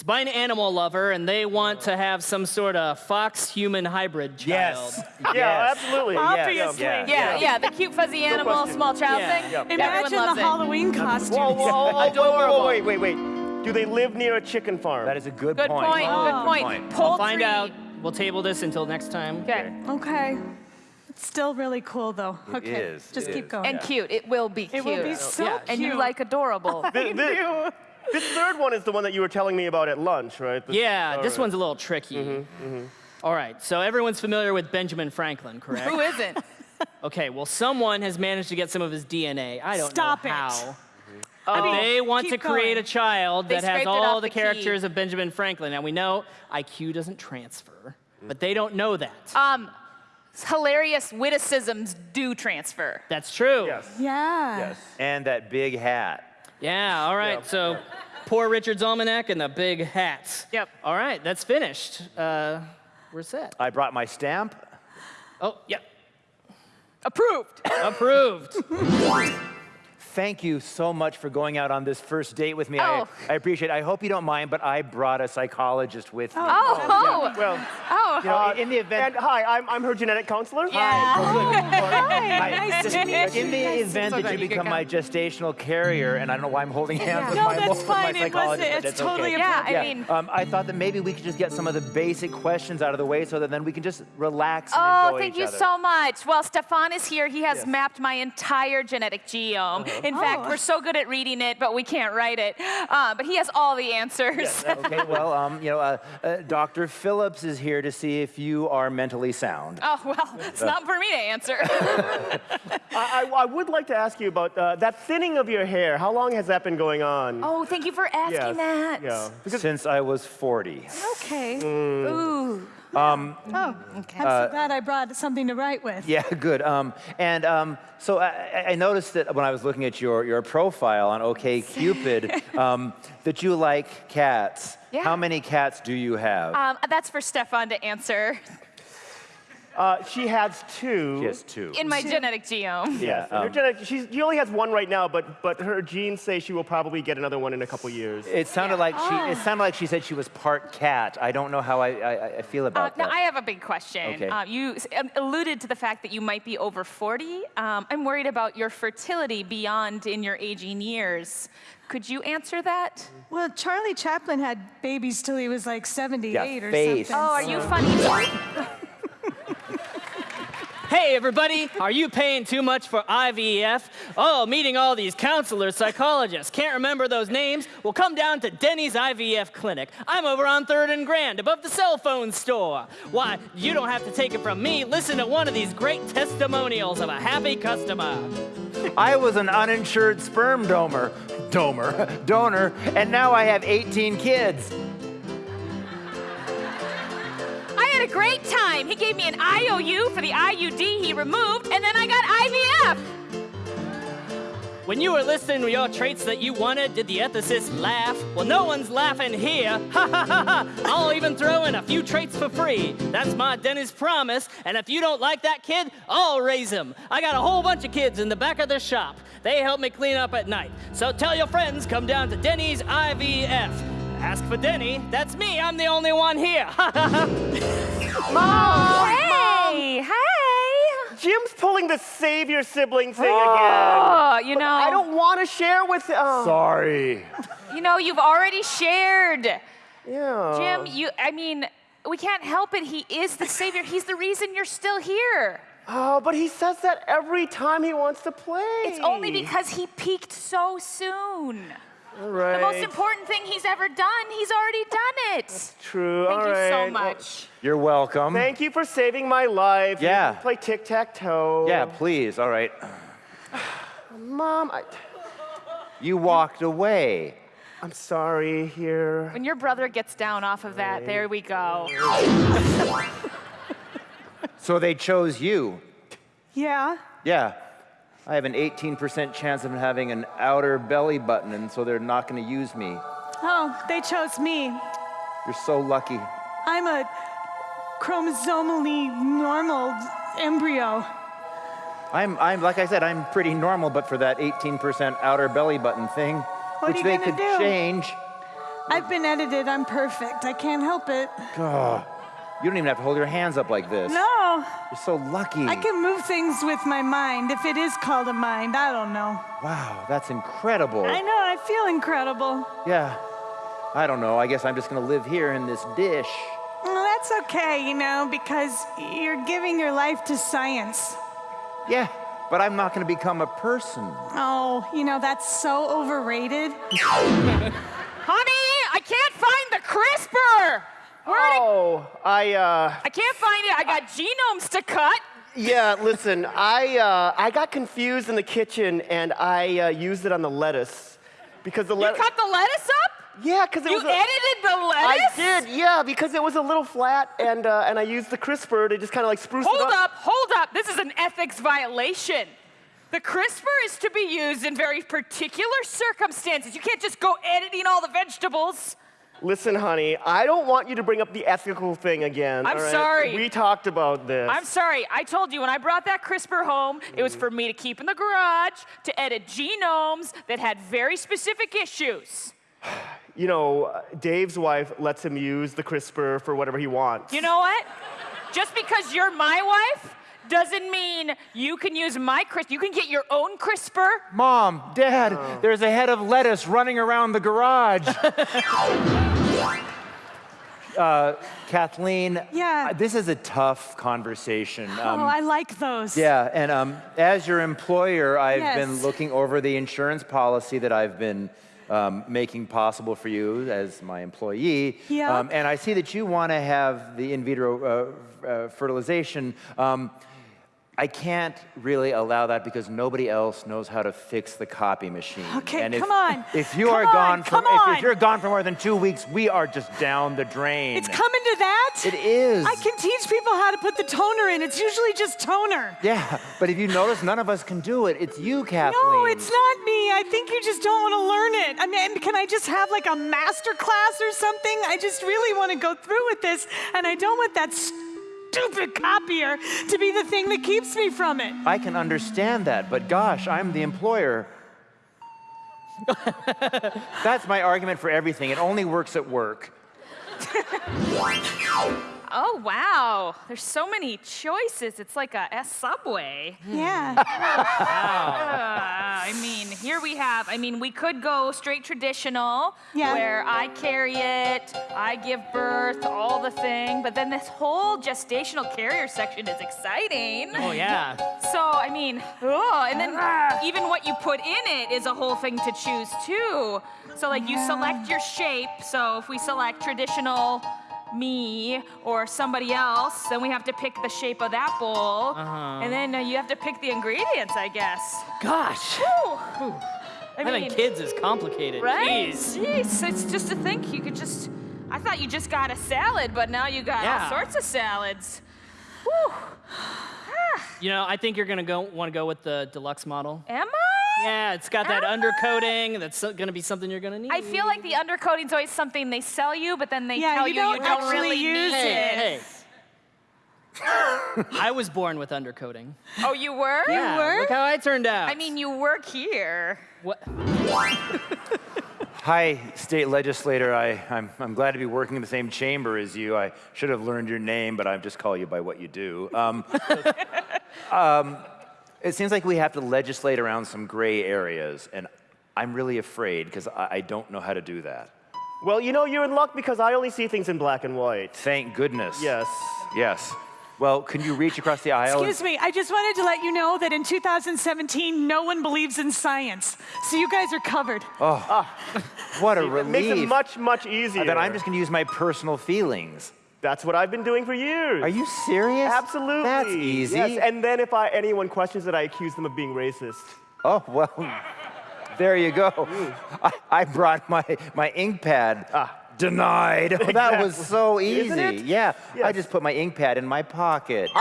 it's by an animal lover, and they want to have some sort of fox-human hybrid child. Yes. Yeah, yes. absolutely. Obviously. Yeah. Yeah, yeah, the cute fuzzy animal, question. small child Yeah. thing. Yeah. Imagine the it. Halloween costumes. Whoa, whoa, whoa, whoa, Adorable. whoa, wait, wait, wait. Do they live near a chicken farm? That is a good, point. Good point. point. Oh. Good point. point. Poultry. I'll find out. We'll table this until next time. Okay. Okay. It's still really cool, though. okay. is, Just it keep is. going. And cute. It will be it cute. will be so Yeah. cute. and you like adorable. Th- thi- This third one is the one that you were telling me about at lunch, right? This- Yeah, this right. one's a little tricky. All right, so everyone's familiar with Benjamin Franklin, correct? Who isn't? Okay, well, someone has managed to get some of his DNA. I don't Stop know it. how. I mean, They want to create going. a child They that has all the the characters of Benjamin Franklin. And we know IQ doesn't transfer, but they don't know that. Um, hilarious witticisms do transfer. That's true. Yes. Yeah. Yes. And that big hat. Yeah, all right. Yeah. So poor Richard's Almanac and the big hats. Yep. All right, that's finished. Uh, we're set. I brought my stamp. Oh, yep. Approved. Approved. Thank you so much for going out on this first date with me. Oh. I, I appreciate it. I hope you don't mind, but I brought a psychologist with me. Oh, oh, Well, oh. You know, in the and event, hi, I'm, I'm her genetic counselor. Yeah. I- Nice to meet you. in the event So that you good, you become my gestational carrier, and I don't know why I'm holding hands with No, my, that's with my fine. It was- psychologist, but it's it's totally okay. Yeah, I mean- um, I thought that maybe we could just get some of the basic questions out of the way so that then we can just relax and Oh, enjoy thank each you other. so much. Well, Stefan is here. He has Yes. mapped my entire genetic genome. Uh-huh. In fact, Oh. we're so good at reading it, but we can't write it. Uh, but he has all the answers. okay, well, um, you know, uh, uh, Dr. Phillips is here to see if you are mentally sound. oh, well, it's not for me to answer. I, I, I would like to ask you about uh, that thinning of your hair. How long has that been going on? oh, thank you for asking Yes. that. Yeah. Because Since I was 40. Okay. Ooh. Um, Oh, I'm so glad I brought something to write with. Yeah, good. Um, and um, so I, I- I noticed that when I was looking at your, your profile on OKCupid, um, that you like cats. Yeah. How many cats do you have? Um, that's for Stefan to answer. Uh, she has two. She has two. In my genetic genome. yeah. Her um, genetic, she's, she only has one right now, but, but her genes say she will probably get another one in a couple years. it sounded like she. It sounded like she said she was part cat. I don't know how I, I, I feel Uh, about now, that. I have a big question. Okay. Uh, you um, alluded to the fact that you might be over 40. Um, I'm worried about your fertility beyond in your aging years. Could you answer that? Well, Charlie Chaplin had babies till he was like 78 or face. something. Oh, are you funny too? Hey, everybody, are you paying too much for IVF? Oh, meeting all these counselors, psychologists. Can't remember those names? Well, come down to Denny's IVF Clinic. I'm over on 3rd and Grand, above the cell phone store. Why, you don't have to take it from me. Listen to one of these great testimonials of a happy customer. I was an uninsured sperm donor, donor, donor, and now I have 18 kids. Had a great time. He gave me an IOU for the IUD he removed, and then I got IVF. When you were listing your traits that you wanted, did the ethicist laugh? Well, no one's laughing here. Ha ha ha ha! I'll even throw in a few traits for free. That's my dentist promise. And if you don't like that kid, I'll raise him. I got a whole bunch of kids in the back of the shop. They help me clean up at night. So tell your friends, come down to Denny's IVF. Ask for Denny. That's me. I'm the only one here. Ha ha ha! Hey, hey. Jim's pulling the savior sibling thing again. Oh, you know, I don't want to share with. Oh. Sorry. you know, you've already shared. Yeah. Jim, you, I mean, we can't help it. He is the savior. He's the reason you're still here. Oh, but he says that every time he wants to play. It's only because he peaked so soon. All right. The most important thing he's ever done, he's already done it. That's True. Thank All you so right. Well, much. You're welcome. thank you for saving my life. Yeah. You can play tic tac toe. yeah, please. All right. Mom, I, You walked away. I'm sorry. Here. When your brother gets down off of that, there we go. So they chose you. Yeah. Yeah. I have an 18% chance of having an outer belly button, and so they're not going to use me. Oh, they chose me. You're so lucky. I'm a chromosomally normal embryo. I'm, I'm, like I said, I'm pretty normal, but for that 18% outer belly button thing, What which they could do? change. I've been edited. I'm perfect. I can't help it. You don't even have to hold your hands up like this. No, You're so lucky. I can move things with my mind. If it is called a mind, I don't know. Wow, that's incredible. I know. I feel incredible. Yeah. I don't know. I guess I'm just going to live here in this dish. Well, that's okay, you know, because you're giving your life to science. Yeah, but I'm not going to become a person. Oh, you know, that's so overrated. Honey, I can't find the CRISPR. It? Oh, I. Uh, I can't find it. I got genomes to cut. yeah. Listen, I uh, I got confused in the kitchen and I uh, used it on the lettuce because the lettuce. You cut the lettuce up? Yeah, because it You was. a- edited the lettuce? I did, yeah, because it was a little flat, and uh, and I used the CRISPR to just kind of like spruce it up. Hold up. up, hold up. This is an ethics violation. The CRISPR is to be used in very particular circumstances. You can't just go editing all the vegetables. Listen, honey, I don't want you to bring up the ethical thing again. I'm all right? sorry. We talked about this. I'm sorry. I told you when I brought that CRISPR home, it was for me to keep in the garage to edit genomes that had very specific issues. You know, uh, Dave's wife lets him use the CRISPR for whatever he wants. You know what? Just because you're my wife doesn't mean you can use my CRISPR. You can get your own CRISPR. Mom, Dad, there's a head of lettuce running around the garage. uh, Kathleen, Yeah. uh, this is a tough conversation. oh, Um, I like those. yeah, and um, as your employer, I've been looking over the insurance policy that I've been um, making possible for you as my employee. Yeah. Um, and I see that you want to have the in vitro uh, uh, fertilization. I can't really allow that because nobody else knows how to fix the copy machine. Okay, and if, come on. If you Come are on, gone for come if, if you're gone for more than two weeks, we are just down the drain. It's coming to that? It is. I can teach people how to put the toner in. It's usually just toner. Yeah, but if you notice, none of us can do it. It's you, Kathleen. No, it's not me. I think you just don't want to learn it. I mean, can I just have like a master class or something? I just really want to go through with this, and I don't want that stupid copier to be the thing that keeps me from it. I can understand that, but gosh, I'm the employer. That's my argument for everything. It only works at work. Oh, wow. There's so many choices. It's like a, a subway. Yeah. Uh, I mean, here we have, I mean, we could go straight traditional, Yeah. where I carry it, I give birth, all the thing, but then this whole gestational carrier section is exciting. Oh, yeah. So, I mean, oh, and then even what you put in it is a whole thing to choose too. So, like, you select your shape. So, if we select traditional me or somebody else, then we have to pick the shape of that bowl. And then uh, you have to pick the ingredients, I guess. Gosh. Whew. I Having mean, kids is complicated. right? Jeez. Jeez, it's just to think you could just. I thought you just got a salad, but now you got Yeah. all sorts of salads. Whew. You know, I think you're gonna go want to go with the deluxe model. Am I? Yeah, it's got that undercoating. That's gonna be something you're gonna need. I feel like the undercoating's always something they sell you, but then they Yeah, tell you you you don't don't actually really use need Hey, it. hey. I was born with undercoating. Oh, you were? Yeah, were? look how I turned out. I mean, you work here. what? Hi, state legislator. I, I'm, I'm glad to be working in the same chamber as you. I should have learned your name, but I just call you by what you do. Um, um, it seems like we have to legislate around some gray areas, and I'm really afraid because I, I don't know how to do that. Well, you know, you're in luck because I only see things in black and white. Thank goodness. Yes. Yes. Well, can you reach across the aisle? Excuse me, I just wanted to let you know that in 2017, no one believes in science. So you guys are covered. Oh ah. what a relief. It makes it much, much easier. Then I'm just going to use my personal feelings. That's what I've been doing for years. Are you serious? Absolutely. That's easy. Yes, and then if I, anyone questions it, I accuse them of being racist. Oh, well, there you go. I, I brought my, my ink pad. Ah. Denied. That was so easy. Isn't it? Yeah, I just put my ink pad in my pocket.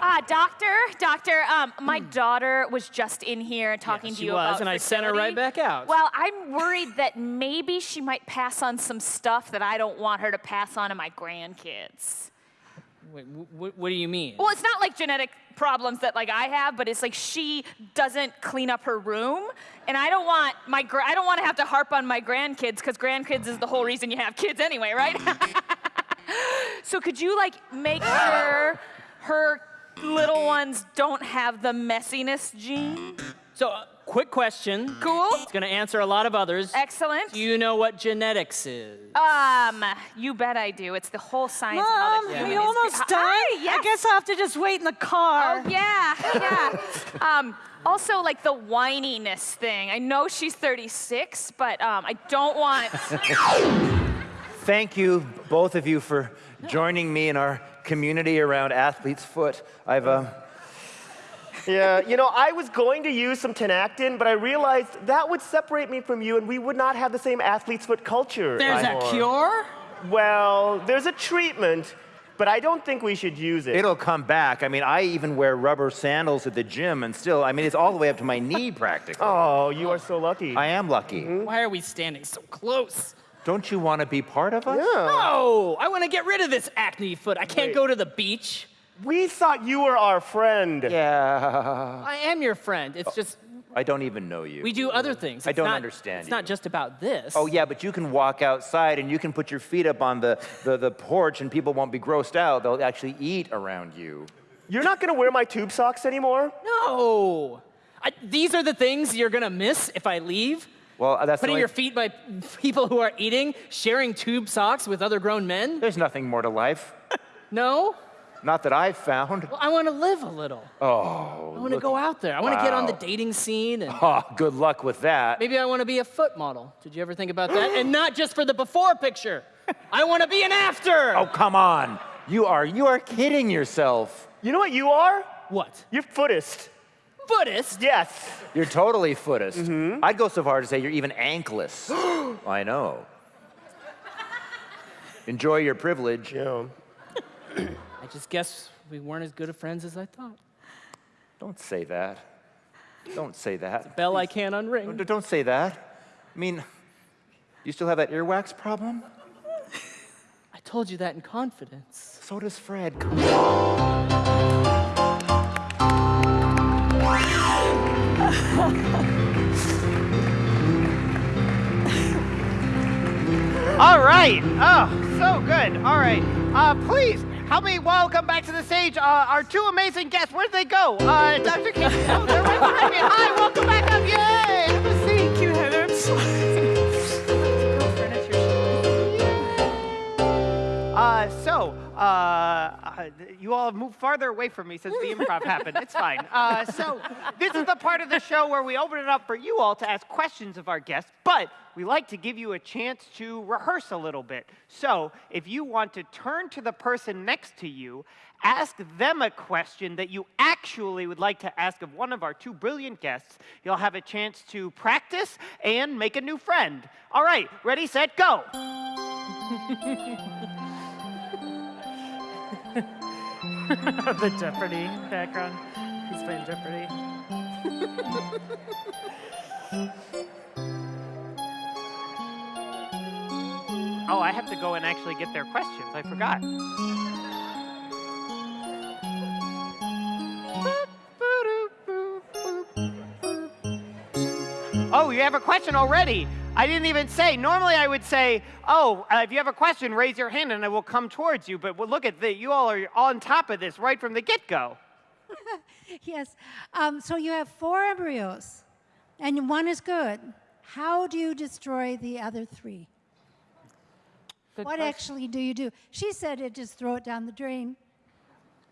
Ah, doctor, doctor, um, my daughter was just in here talking Yeah, to she you was, about and I sent her right back out. Well, I'm worried that maybe she might pass on some stuff that I don't want her to pass on to my grandkids. Wait, wh- what do you mean? Well, it's not like genetic problems that like I have, but it's like she doesn't clean up her room, and I don't want my I don't want to have to harp on my grandkids because grandkids is the whole reason you have kids anyway, right? so could you like make sure her little ones don't have the messiness gene? So, quick question. Cool. It's gonna answer a lot of others. Excellent. Do you know what genetics is? Um, you bet I do. It's the whole science of how Mom, the we is almost cre- done. Hi, yes. I guess I'll have to just wait in the car. Oh yeah, yeah. um, also, like the whininess thing. I know she's 36, but um, I don't want. Thank you, both of you, for joining me in our community around Athlete's Foot. I've, um, Yeah, you know, I was going to use some Tinactin, but I realized that would separate me from you and we would not have the same athlete's foot culture. There's a cure? Well, there's a treatment, but I don't think we should use it. it'll come back. I mean, I even wear rubber sandals at the gym, and still, I mean, it's all the way up to my knee practically. Oh, you are so lucky. I am lucky. Mm-hmm. Why are we standing so close? Don't you want to be part of us? No, I want to get rid of this acne foot. I can't Wait. go to the beach. We thought you were our friend. Yeah. I am your friend. It's just I don't even know you. we do other things. I don't not- understand It's not just about this. Oh, yeah, but you can walk outside and you can put your feet up on the, the, the porch and people won't be grossed out. They'll actually eat around you. You're not going to wear my tube socks anymore? No. I, these are the things you're gonna miss if I leave. Well, uh, that's Putting only- your feet by people who are eating, sharing tube socks with other grown men. There's nothing more to life. No. Not that I've found. Well, I want to live a little. Oh, I want to go out there. I want to get on the dating scene and oh, good luck with that. maybe I want to be a foot model. Did you ever think about that? and not just for the before picture. I want to be an after. Oh, come on. You are, you are kidding yourself. You know what you are? What? You're footist. Buddhist? Yes. You're totally footist. Mm-hmm. I'd go so far to say you're even ankless. I know. Enjoy your privilege. Yeah. I just guess we weren't as good of friends as I thought. Don't say that. Don't say that. Bell I can't unring. D- Don't say that. I mean, you still have that earwax problem? I I told you that in confidence. So does Fred. Come on. All right. Oh, so good. All right. Uh, please help me welcome back to the stage uh, our two amazing guests. Where did they go? Uh, Dr. King. Oh, they're right behind me. Hi, welcome back up. Yay! Have a seat. Thank you, Heather. I'm sorry. Uh, so, uh, uh, you all have moved farther away from me since the improv happened. It's fine. Uh, so, this is the part of the show where we open it up for you all to ask questions of our guests, but we like to give you a chance to rehearse a little bit. So, if you want to turn to the person next to you, ask them a question that you actually would like to ask of one of our two brilliant guests, you'll have a chance to practice and make a new friend. All right, ready, set, go. the Jeopardy background. He's playing Jeopardy. Oh, I have to go and actually get their questions. I forgot. Oh, you have a question already. I didn't even say. Normally, I would say, "Oh, uh, if you have a question, raise your hand, and I will come towards you." But well, look at that. You all are on top of this right from the get-go. Yes. Um, so you have four embryos, and one is good. How do you destroy the other three? Good what question. actually do you do? She said it just throw it down the drain.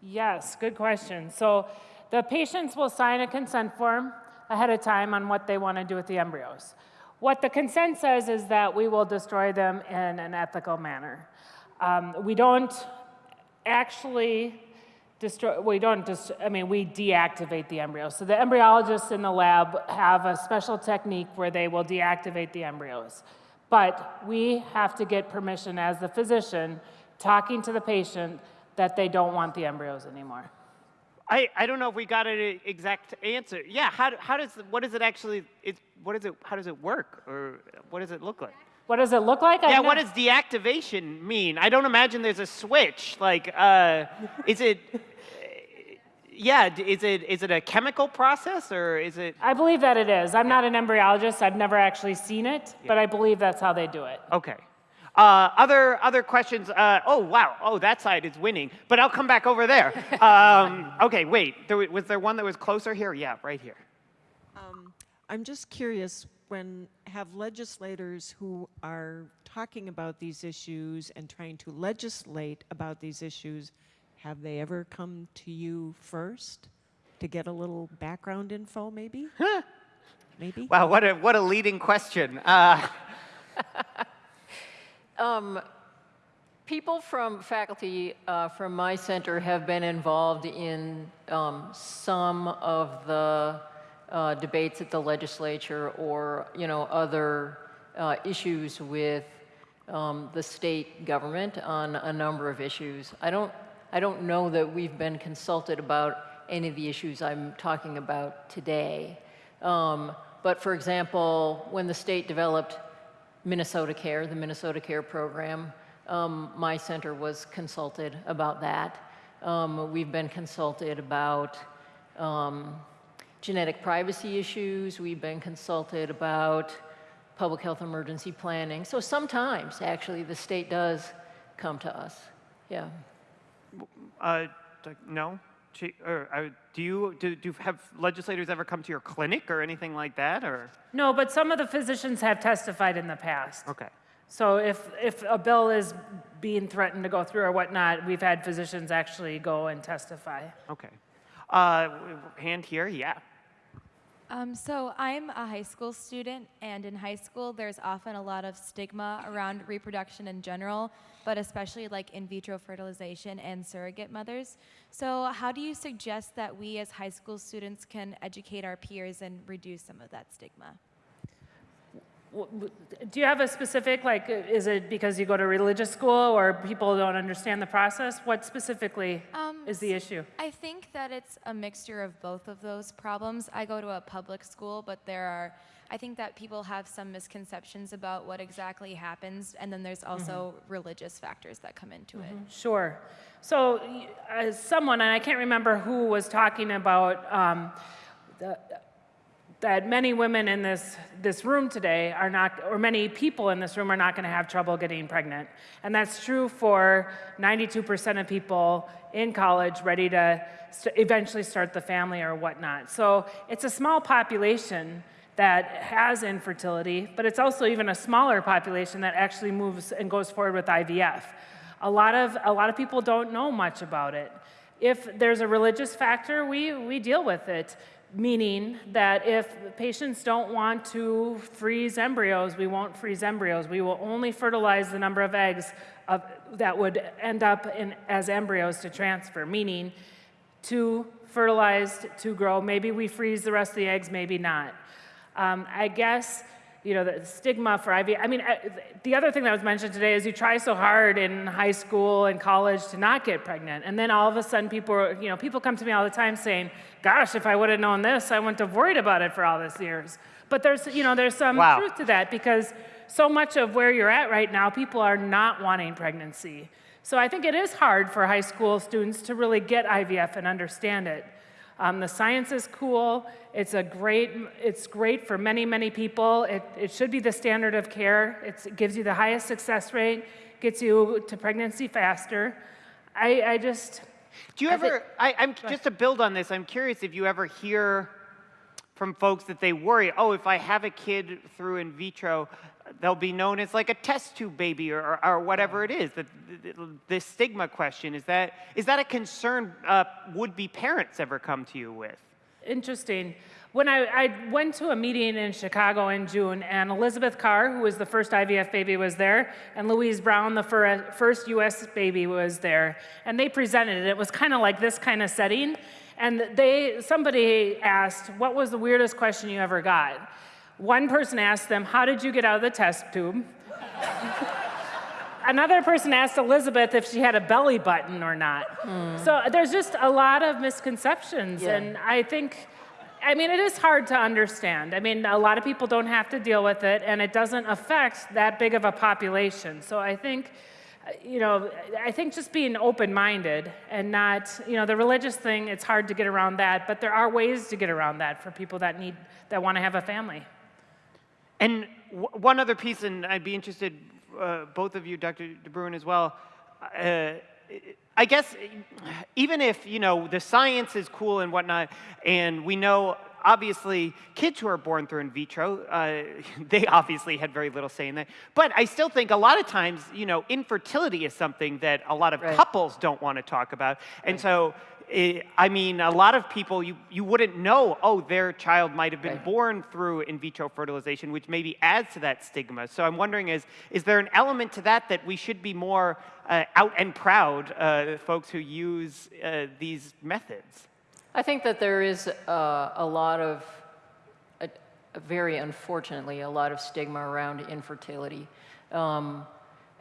Yes, good question. So the patients will sign a consent form ahead of time on what they want to do with the embryos. What the consent says is that we will destroy them in an ethical manner. Um, we don't actually destroy, we don't just, I mean, we deactivate the embryos. So the embryologists in the lab have a special technique where they will deactivate the embryos. But we have to get permission as the physician talking to the patient that they don't want the embryos anymore. I, I don't know if we got an exact answer. Yeah, how, how does what does it actually it what is it how does it work or what does it look like? What does it look like? Yeah, what does deactivation mean? I don't imagine there's a switch. Like, uh, is it? Yeah, is it is it a chemical process or is it? I believe that it is. I'm not an embryologist. I've never actually seen it, but I believe that's how they do it. Okay. Uh, other other questions? Uh, oh wow! Oh, that side is winning, but I'll come back over there. Um, okay, wait. There, was there one that was closer here? Yeah, right here. Um, I'm just curious, when have legislators who are talking about these issues and trying to legislate about these issues, have they ever come to you first to get a little background info, maybe? maybe? Wow, what a what a leading question. Uh, Um, people from faculty uh, from my center have been involved in um, some of the uh, debates at the legislature or you know other uh, issues with um, the state government on a number of issues. I don't I don't know that we've been consulted about any of the issues I'm talking about today. Um, but for example, when the state developed Minnesota Care, the Minnesota Care program. Um, my center was consulted about that. Um, we've been consulted about um, genetic privacy issues. We've been consulted about public health emergency planning. So sometimes, actually, the state does come to us. Yeah. uh, no. Or, uh, do you do, do have legislators ever come to your clinic or anything like that? Or No, but some of the physicians have testified in the past. okay. So if, if a bill is being threatened to go through or whatnot, we've had physicians actually go and testify. Okay. Uh, hand here, yeah. Um, so I'm a high school student, and in high school, there's often a lot of stigma around reproduction in general, but especially like in vitro fertilization and surrogate mothers. So how do you suggest that we as high school students can educate our peers and reduce some of that stigma? Do you have a specific, like, uh, is it because you go to religious school or people don't understand the process? What specifically Um, is the issue? I think that it's a mixture of both of those problems. I go to a public school, but there are, I think that people have some misconceptions about what exactly happens, and then there's also religious factors that come into it. Sure. So, as someone, and I can't remember who was talking about um, the, that many women in this, this room today are not, or many people in this room are not going to have trouble getting pregnant. And that's true for 92% of people in college ready to st- eventually start the family or whatnot. So it's a small population that has infertility, but it's also even a smaller population that actually moves and goes forward with IVF. A lot of, a lot of people don't know much about it. If there's a religious factor, we, we deal with it, meaning that if patients don't want to freeze embryos, we won't freeze embryos. We will only fertilize the number of eggs of, that would end up in, as embryos to transfer, meaning two fertilized, to grow. Maybe we freeze the rest of the eggs, maybe not. Um, I guess, you know, the stigma for IVF. I mean, uh, the other thing that was mentioned today is you try so hard in high school and college to not get pregnant, and then all of a sudden, people, you know, people come to me all the time saying, "Gosh, if I would have known this, I wouldn't have worried about it for all these years." But there's, you know, there's some Wow. truth to that because so much of where you're at right now, people are not wanting pregnancy. So I think it is hard for high school students to really get IVF and understand it. Um, the science is cool. It's a great. It's great for many, many people. It, it should be the standard of care. It's, it gives you the highest success rate. Gets you to pregnancy faster. I, I just. Do you I thi- ever, I, I'm, just to build on this, I'm curious if you ever hear from folks that they worry, oh, if I have a kid through in vitro, they'll be known as like a test tube baby or, or, or whatever it is. The, the, the stigma question, is that, is that a concern uh, would-be parents ever come to you with? Interesting. When I, I went to a meeting in Chicago in June, and Elizabeth Carr, who was the first IVF baby, was there, and Louise Brown, the fir- first US baby, was there. And they presented it. It was kind of like this kind of setting. And they, somebody asked, What was the weirdest question you ever got? One person asked them, How did you get out of the test tube? Another person asked Elizabeth if she had a belly button or not. Hmm. So there's just a lot of misconceptions. Yeah. And I think, I mean, it is hard to understand. I mean, a lot of people don't have to deal with it, and it doesn't affect that big of a population. So I think, you know, I think just being open minded and not, you know, the religious thing, it's hard to get around that, but there are ways to get around that for people that need, that want to have a family. And one other piece, and I'd be interested, uh, both of you, Dr. De Bruin as well. Uh, I guess even if you know the science is cool and whatnot, and we know obviously kids who are born through in vitro, uh, they obviously had very little say in that. But I still think a lot of times, you know, infertility is something that a lot of Right. couples don't want to talk about, and so. Eh, I mean, a lot of people, you, you wouldn't know, oh, their child might have been Right. born through in vitro fertilization, which maybe adds to that stigma. So I'm wondering, is, is there an element to that that we should be more uh, out and proud, uh, folks who use uh, these methods? I think that there is uh, a lot of, very unfortunately, a lot of stigma around infertility. Um,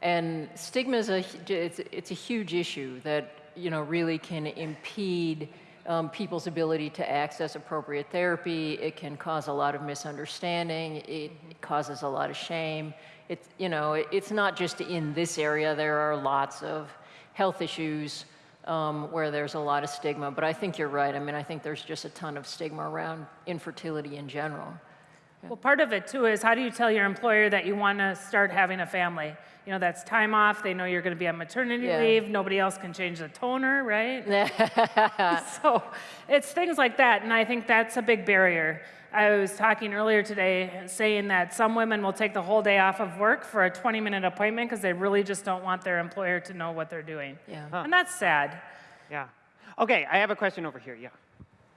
and stigma is a, it's, it's a huge issue that, you know, really can impede um, people's ability to access appropriate therapy. It can cause a lot of misunderstanding. It causes a lot of shame. It's, you know, it, it's not just in this area. There are lots of health issues um, where there's a lot of stigma. But I think you're right. I mean, I think there's just a ton of stigma around infertility in general. Well, part of it too is how do you tell your employer that you want to start having a family? You know, that's time off. They know you're going to be on maternity Yeah. leave. Nobody else can change the toner, right? so it's things like that. And I think that's a big barrier. I was talking earlier today saying that some women will take the whole day off of work for a 20 minute appointment because they really just don't want their employer to know what they're doing. Yeah. And that's sad. Yeah. Okay, I have a question over here. Yeah.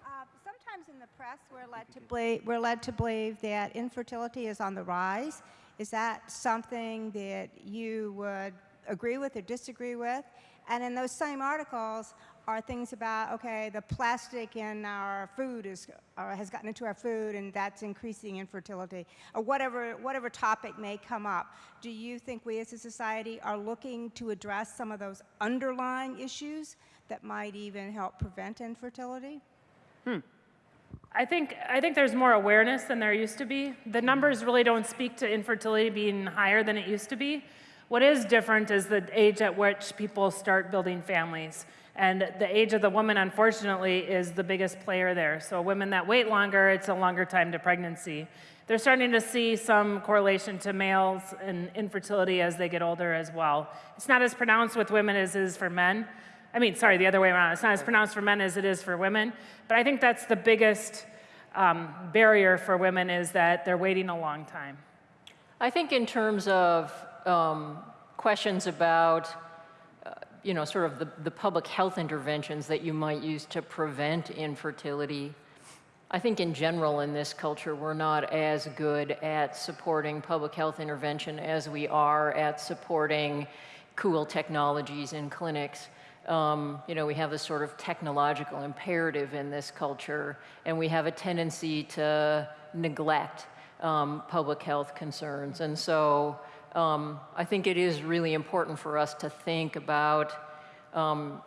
Uh, Sometimes in the press, we're led to believe, we're led to believe that infertility is on the rise. Is that something that you would agree with or disagree with? And in those same articles, are things about, okay, the plastic in our food is, or has gotten into our food and that's increasing infertility, or whatever, whatever topic may come up. Do you think we as a society are looking to address some of those underlying issues that might even help prevent infertility? Hmm. I think, I think there's more awareness than there used to be. The mm-hmm. numbers really don't speak to infertility being higher than it used to be. What is different is the age at which people start building families. And the age of the woman, unfortunately, is the biggest player there. So women that wait longer, it's a longer time to pregnancy. They're starting to see some correlation to males and infertility as they get older as well. It's not as pronounced with women as it is for men. I mean, sorry, the other way around. It's not as pronounced for men as it is for women. But I think that's the biggest um, barrier for women is that they're waiting a long time. I think in terms of um, questions about, uh, you know, sort of the, the public health interventions that you might use to prevent infertility, I think in general in this culture, we're not as good at supporting public health intervention as we are at supporting cool technologies in clinics. Um, you know, we have this sort of technological imperative in this culture, and we have a tendency to neglect um, public health concerns. And so um, I think it is really important for us to think about, um,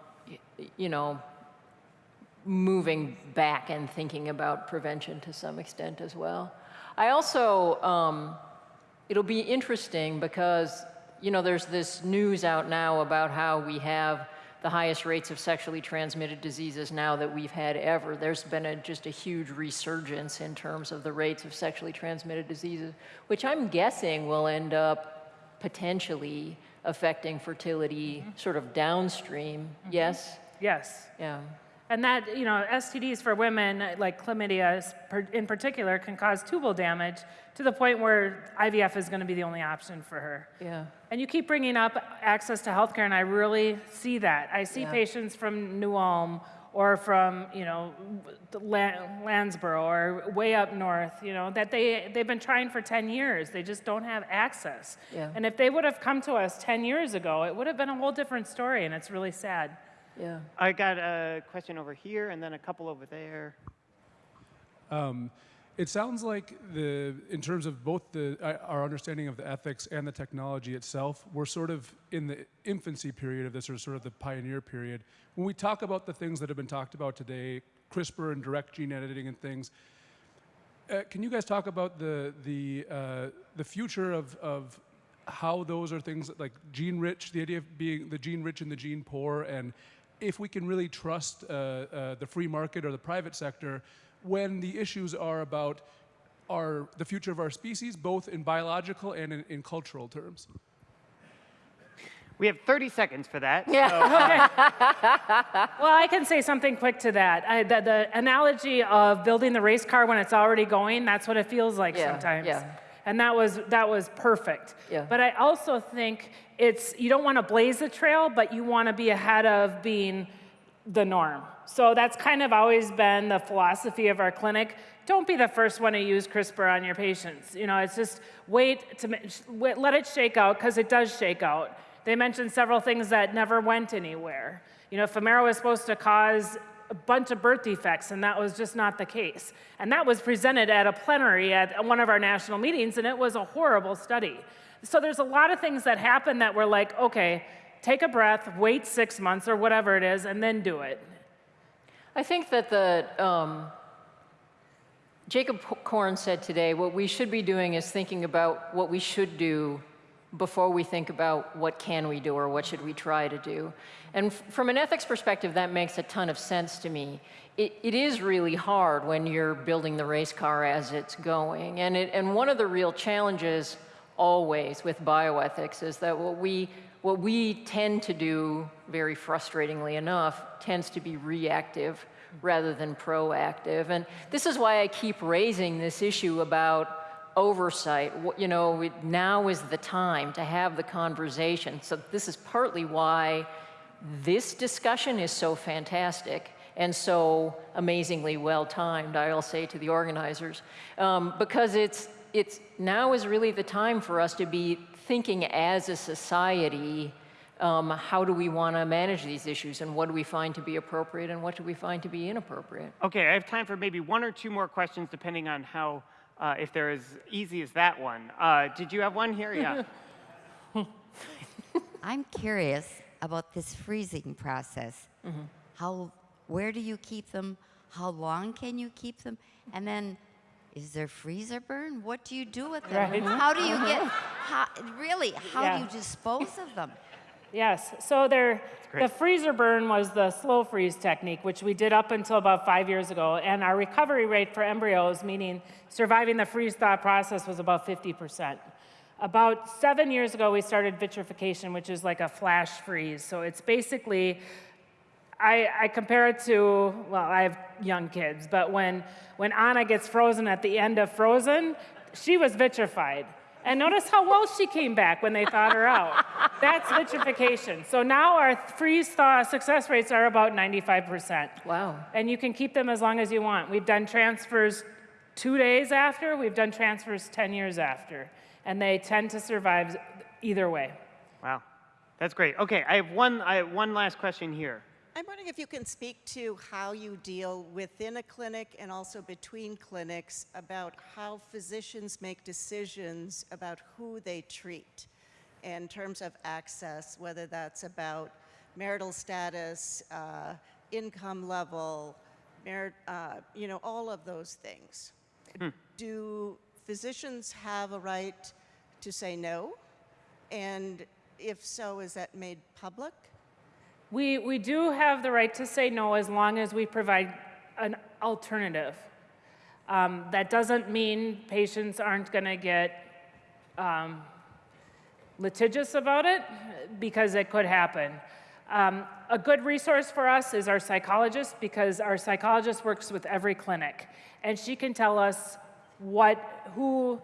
you know, moving back and thinking about prevention to some extent as well. I also, um, it'll be interesting because, you know, there's this news out now about how we have the highest rates of sexually transmitted diseases now that we've had ever. There's been a, just a huge resurgence in terms of the rates of sexually transmitted diseases, which I'm guessing will end up potentially affecting fertility Mm-hmm. sort of downstream. Yes? Yes. Yeah. And that, you know, STDs for women, like chlamydia in particular, can cause tubal damage to the point where IVF is going to be the only option for her. Yeah. And you keep bringing up access to healthcare, and I really see that. I see Yeah. patients from New Ulm or from, you know, La- Lanesboro or way up north, you know, that they, they've been trying for 10 years. They just don't have access. Yeah. And if they would have come to us 10 years ago, it would have been a whole different story, and it's really sad. Yeah. I got a question over here and then a couple over there. Um, it sounds like the, in terms of both the, uh, our understanding of the ethics and the technology itself, we're sort of in the infancy period of this, or sort of the pioneer period. When we talk about the things that have been talked about today, CRISPR and direct gene editing and things, uh, can you guys talk about the the uh, the future of of how those are things that, like gene rich, the idea of being the gene rich and the gene poor, and if we can really trust uh, uh, the free market or the private sector when the issues are about our the future of our species, both in biological and in, in cultural terms. We have 30 seconds for that. Yeah. so, uh, well, I can say something quick to that. I, the, the analogy of building the race car when it's already going, that's what it feels like Yeah, sometimes. yeah. And that was, that was perfect. Yeah. But I also think it's, you don't want to blaze the trail, but you want to be ahead of being the norm. So that's kind of always been the philosophy of our clinic. Don't be the first one to use CRISPR on your patients. You know, it's just wait to wait, let it shake out because it does shake out. They mentioned several things that never went anywhere. You know, Femara was supposed to cause a bunch of birth defects, and that was just not the case. And that was presented at a plenary at one of our national meetings, and it was a horrible study. So there's a lot of things that happen that we're like, okay, take a breath, wait six months or whatever it is, and then do it. I think that the um, Jacob Corn said today, what we should be doing is thinking about what we should do before we think about what can we do or what should we try to do. And from an ethics perspective, that makes a ton of sense to me. It, it is really hard when you're building the race car as it's going. And, it, and one of the real challenges always with bioethics is that what we, what we tend to do, very frustratingly enough, tends to be reactive rather than proactive. And this is why I keep raising this issue about oversight. You know, now is the time to have the conversation. So this is partly why this discussion is so fantastic and so amazingly well timed, I'll say to the organizers, um, because it's, it's now is really the time for us to be thinking as a society um, how do we want to manage these issues and what do we find to be appropriate and what do we find to be inappropriate? Okay, I have time for maybe one or two more questions, depending on how, uh, if they're as easy as that one. Uh, did you have one here? Yeah. I'm curious about this freezing process. How, where do you keep them? How long can you keep them? And then, is there freezer burn? What do you do with them? Right. How do you get, how, really, how Yeah. do you dispose of them? Yes, so there, the freezer burn was the slow freeze technique, which we did up until about five years ago. And our recovery rate for embryos, meaning surviving the freeze thaw process, was about 50%. About seven years ago, we started vitrification, which is like a flash freeze. So it's basically, I, I compare it to, well, I have young kids, but when, when Anna gets frozen at the end of Frozen, she was vitrified. And notice how well she came back when they thawed her out. That's vitrification. So now our freeze thaw success rates are about 95%. Wow. And you can keep them as long as you want. We've done transfers two days after, we've done transfers 10 years after. And they tend to survive either way. Wow, that's great. Okay, I have one, I have one last question here. I'm wondering if you can speak to how you deal within a clinic and also between clinics about how physicians make decisions about who they treat in terms of access, whether that's about marital status, uh, income level, uh, you know, all of those things. Hmm. Do physicians have a right to say no? And if so, is that made public? We, we do have the right to say no as long as we provide an alternative. Um, that doesn't mean patients aren't going to get um, litigious about it, because it could happen. Um, a good resource for us is our psychologist, because our psychologist works with every clinic, and she can tell us what, who,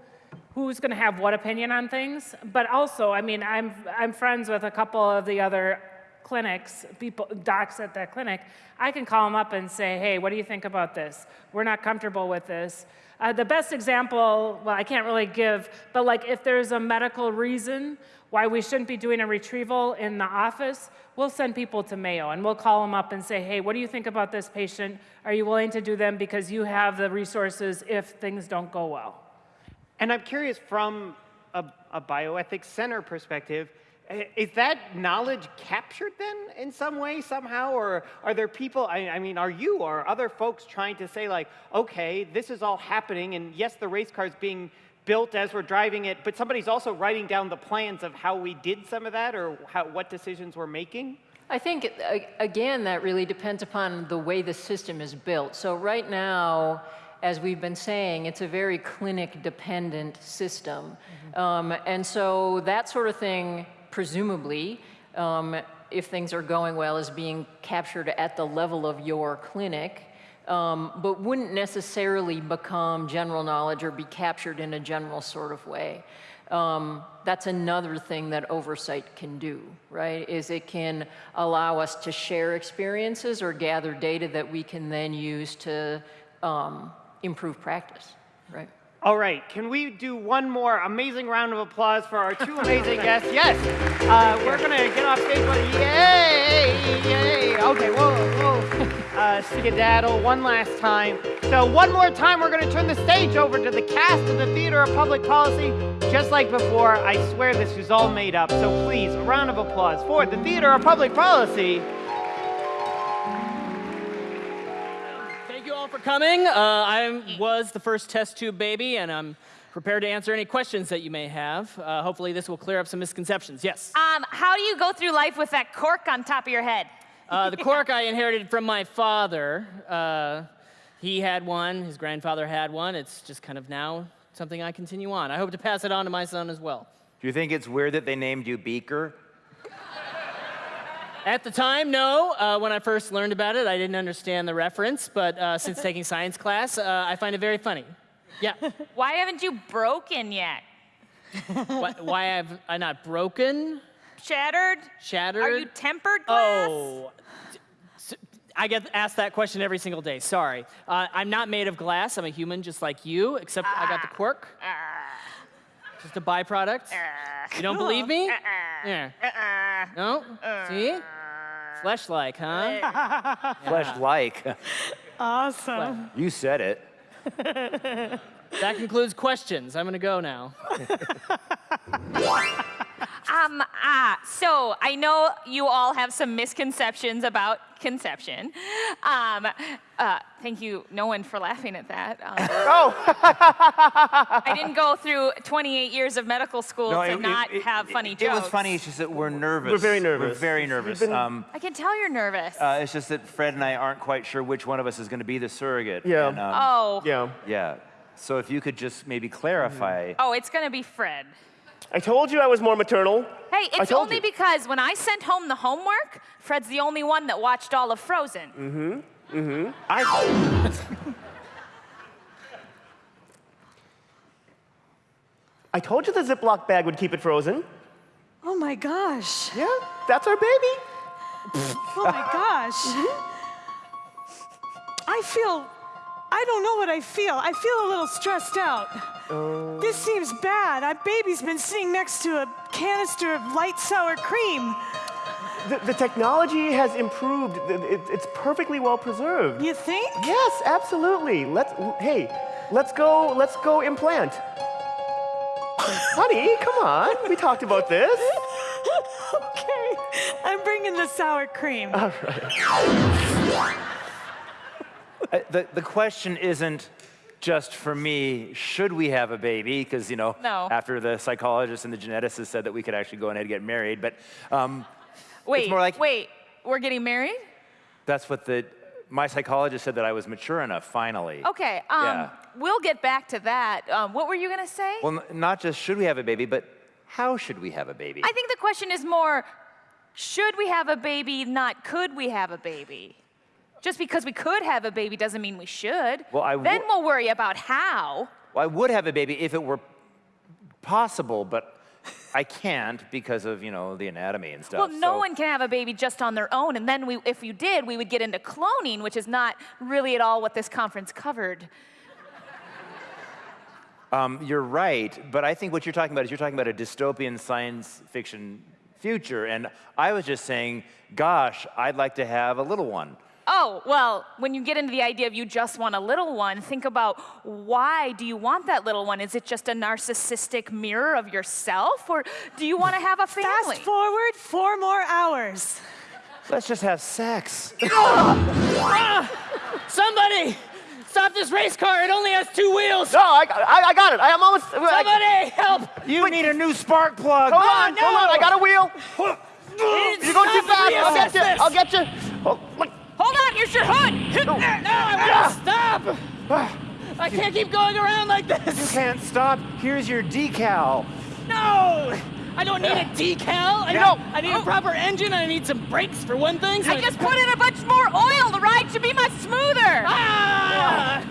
who's going to have what opinion on things. But also, I mean, I'm, I'm friends with a couple of the other clinics, people, docs at that clinic. I can call them up and say, hey, what do you think about this? We're not comfortable with this. Uh, the best example, well, I can't really give, but like if there's a medical reason why we shouldn't be doing a retrieval in the office, we'll send people to Mayo and we'll call them up and say, hey, what do you think about this patient? Are you willing to do them because you have the resources if things don't go well? And I'm curious from a, a bioethics center perspective, is that knowledge captured then in some way, somehow? Or are there people, I, I mean, are you or other folks trying to say, like, okay, this is all happening, and yes, the race car is being built as we're driving it, but somebody's also writing down the plans of how we did some of that or how, what decisions we're making? I think, again, that really depends upon the way the system is built. So right now, as we've been saying, it's a very clinic-dependent system. Um, and so that sort of thing, presumably, um, if things are going well, is being captured at the level of your clinic, um, but wouldn't necessarily become general knowledge or be captured in a general sort of way. Um, that's another thing that oversight can do, right? Is it can allow us to share experiences or gather data that we can then use to um, improve practice, right? All right, can we do one more amazing round of applause for our two amazing guests? Yes, uh, we're gonna get off stage, but yay, yay. Okay, whoa, whoa. Uh, skedaddle one last time. So one more time, we're gonna turn the stage over to the cast of the Theater of Public Policy. Just like before, I swear this is all made up, so please, a round of applause for the Theater of Public Policy. For coming. Uh, I was the first test tube baby, and I'm prepared to answer any questions that you may have. Uh, hopefully, this will clear up some misconceptions. Yes. Um, how do you go through life with that cork on top of your head? Uh, the cork I inherited from my father. Uh, he had one, his grandfather had one. It's just kind of now something I continue on. I hope to pass it on to my son as well. Do you think it's weird that they named you Beaker? At the time, no. Uh, when I first learned about it, I didn't understand the reference, but uh, since taking science class, uh, I find it very funny. Yeah. Why haven't you broken yet? why, why have I not broken? Shattered? Shattered? Are you tempered glass? Oh, I get asked that question every single day. Sorry. Uh, I'm not made of glass. I'm a human just like you, except I got the quirk. Just a byproduct. Uh, you don't believe me? Uh-uh. Yeah. Uh-uh. No? Uh. See? Flesh-like, huh? Flesh like. Awesome. You said it. That concludes questions. I'm gonna go now. Um, ah, so I know you all have some misconceptions about conception. Um, uh, thank you, no one, for laughing at that. Um, oh! I didn't go through 28 years of medical school to it- not it- have funny it, jokes. It was funny. It's just that we're nervous. We're very nervous. We're very nervous. been- Um, I can tell you're nervous. uh, it's just that Fred and I aren't quite sure which one of us is going to be the surrogate. Yeah. And, um, oh. Yeah. Yeah. So if you could just maybe clarify. Oh, it's gonna be Fred. I told you I was more maternal. Hey, it's only you. because when I sent home the homework, Fred's the only one that watched all of Frozen. Mm-hmm. Mm-hmm. I. I told you the Ziploc bag would keep it frozen. Oh my gosh. Yeah, that's our baby. Oh my gosh. I feel, I don't know what I feel. I feel a little stressed out. This seems bad. Our baby's been sitting next to a canister of light sour cream. The, the technology has improved. It- it's perfectly well preserved. You think? Yes, absolutely. Let's. Hey, let's go. Let's go implant. Honey, come on. We talked about this. okay. I'm bringing the sour cream. All right. The, the question isn't just for me, should we have a baby? Because, you know, No. after the psychologist and the geneticist said that we could actually go ahead and get married. But um, Wait, more like- wait, we're getting married? that's what the, my psychologist said that I was mature enough, finally. Okay, um, Yeah. we'll get back to that. Um, what were you gonna say? Well, not just should we have a baby, but how should we have a baby? I think the question is more, should we have a baby, not could we have a baby? Just because we could have a baby doesn't mean we should. Well, I then we'll worry about how. Well, I would have a baby if it were possible, but I can't because of, you know, the anatomy and stuff. Well, no so- one can have a baby just on their own, and then we, if you did, we would get into cloning, which is not really at all what this conference covered. Um, you're right, but I think what you're talking about is you're talking about a dystopian science fiction future, and I was just saying, gosh, I'd like to have a little one. Oh, well, when you get into the idea of you just want a little one, think about why do you want that little one? Is it just a narcissistic mirror of yourself, or do you want to have a family? Fast forward four more hours. Let's just have sex. Ah! Somebody! Stop this race car! It only has two wheels! No, I, I, I got it. I am almost. Somebody help! You need a new spark plug. Hold on, hold on. I got a wheel. It's You're going too fast. I'll get you. I'll get you. Oh, look. Hold on, here's your hood. No, I won't stop! I can't keep going around like this! You can't stop. Here's your decal. No! I don't need a decal. I, You got- I need a proper engine. and I need some brakes for one thing. so I just put in a bunch more oil. The ride should be much smoother. Ah!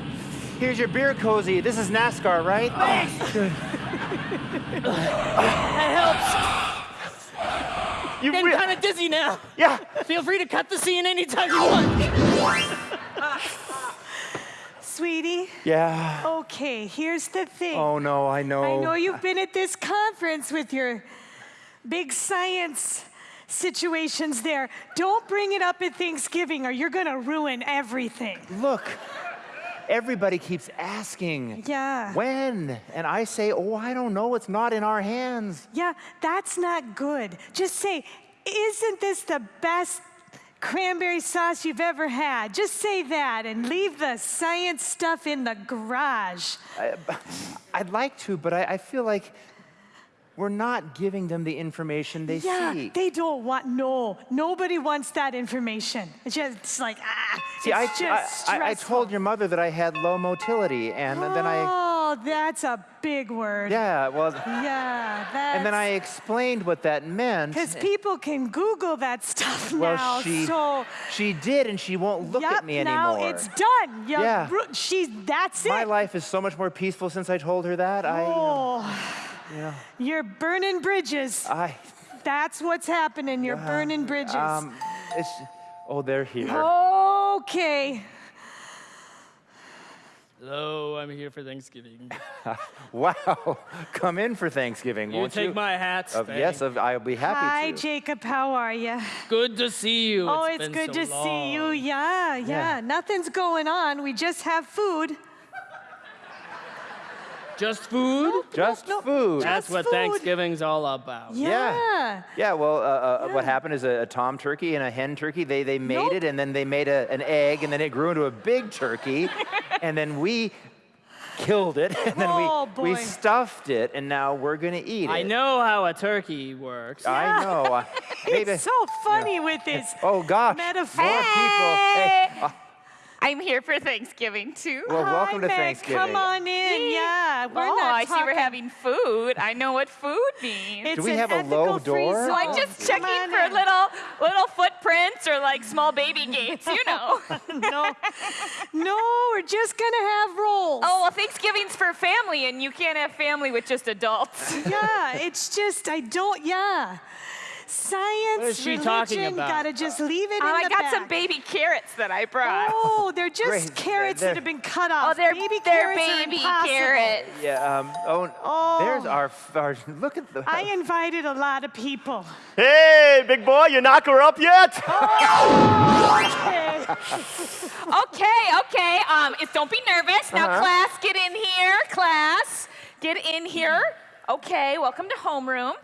Here's your beer cozy. This is NASCAR, right? Thanks. That helps. You Getting re- kind of dizzy now. yeah. Feel free to cut the scene anytime you want. Sweetie, Yeah. okay, here's the thing. Oh no, I know. I know you've been at this conference with your big science situations there. Don't bring it up at Thanksgiving or you're going to ruin everything. Look, everybody keeps asking. Yeah. When? And I say, oh, I don't know. It's not in our hands. Yeah, that's not good. Just say, isn't this the best cranberry sauce you've ever had? Just say that and leave the science stuff in the garage. I, I'd like to, but I, I feel like we're not giving them the information they yeah, seek. they don't want, no, nobody wants that information. It's just it's like, ah, See, I, it's just I, I, I told your mother that I had low motility, and then I, Oh, that's a big word. yeah, well, Yeah, that's. and then I explained what that meant. Because people can Google that stuff Well, now, she, so. she did, and she won't look yep, at me anymore. now it's done. You Yeah. She's, that's it. My life is so much more peaceful since I told her that. I, Oh, you know, you're burning bridges. I, That's what's happening. You're burning bridges. um, it's, oh, they're here. okay. Hello, I'm here for Thanksgiving. Wow, come in for Thanksgiving, You won't you? take my hat, Uh, yes, Faye. of- I'll be happy to Hi, to. Jacob. How are you? Good to see you. Oh, It's it's been good so to see you. Yeah, yeah, Yeah. Nothing's going on. We just have food. Just food? Just food. That's Just what food. Thanksgiving's all about. Yeah. Yeah, well, uh, uh, what happened is a, a tom turkey and a hen turkey, they, they mated and then they made a, an egg and then it grew into a big turkey and then we killed it and then Oh, we, we stuffed it and now we're going to eat it. I know how a turkey works. I know. Uh, maybe- It's so funny with this oh, gosh. metaphor. More people. Hey, uh, I'm here for Thanksgiving too. well, welcome to Meg, Thanksgiving. Come on in. Yeah. We're oh, not I see we're having food. I know what food means. It's Do we an have a low ethical-free door? so I'm just Come checking for in. little little footprints or like small baby gates, you know. no, no, we're just gonna have rolls. oh well, Thanksgiving's for family, and you can't have family with just adults. yeah, it's just I don't. Yeah, science, What is she religion, talking about? gotta just leave it Oh, in I the got back. some baby carrots that I brought. Oh, they're just Great. carrots They're- that have been cut off. Oh, they're baby they're carrots baby impossible. carrots. Yeah, um, oh, Oh. there's our, our, look at the, I invited a lot of people. Hey, big boy, you knock her up yet? Okay. Okay, okay. Um, it's, don't be nervous. Now, class, get in here. Class, get in here. Okay, welcome to homeroom.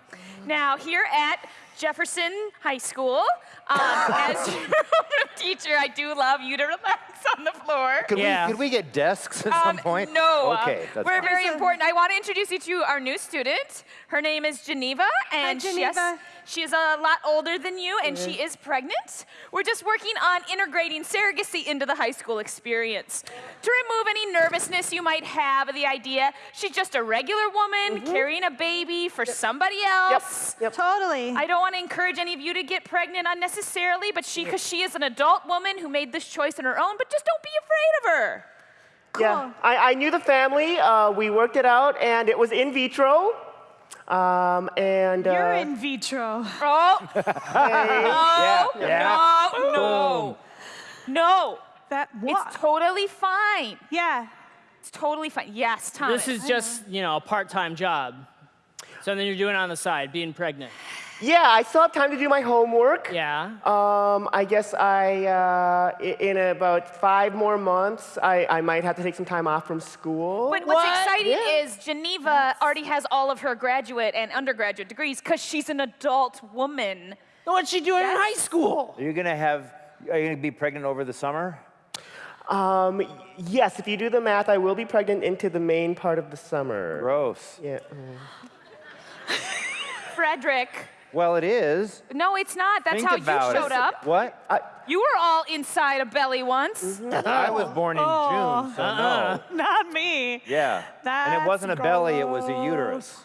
Now, here at Jefferson High School, um, as your homeroom teacher, I do love you to relax on the floor. could, Yeah. we, could we get desks at some Um, point? No. uh, Okay, that's we're fine. very important. I want to introduce you to our new student. Her name is Geneva, and she- yes, Geneva. she is a lot older than you, and she is pregnant. We're just working on integrating surrogacy into the high school experience to remove any nervousness you might have of the idea. She's just a regular woman carrying a baby for somebody else. Totally. I don't want to encourage any of you to get pregnant unnecessarily, but she, because she is an adult woman who made this choice on her own, but just don't be afraid of her. Yeah, I, I knew the family. Uh, we worked it out, and it was in vitro. Um, and You're uh, in vitro. Oh, Yeah, no, yeah. no, no, no. That what? It's totally fine. yeah. It's totally fine. Yes, Thomas. This is just, you know, a part-time job. Something you're doing on the side, being pregnant. Yeah, I still have time to do my homework. Yeah. Um, I guess I, uh, in about five more months, I, I might have to take some time off from school. But what's What? exciting Yeah. is Geneva already has all of her graduate and undergraduate degrees because she's an adult woman. What's she doing in high school? Are you going to have, are you going to be pregnant over the summer? Um, yes, if you do the math, I will be pregnant into the main part of the summer. Gross. Yeah. Frederick. Well, it is. No, it's not. That's Think how you showed it. up. What? I, You were all inside a belly once. I was born in June, so no. Not me. Yeah. and it wasn't a belly, it was a uterus.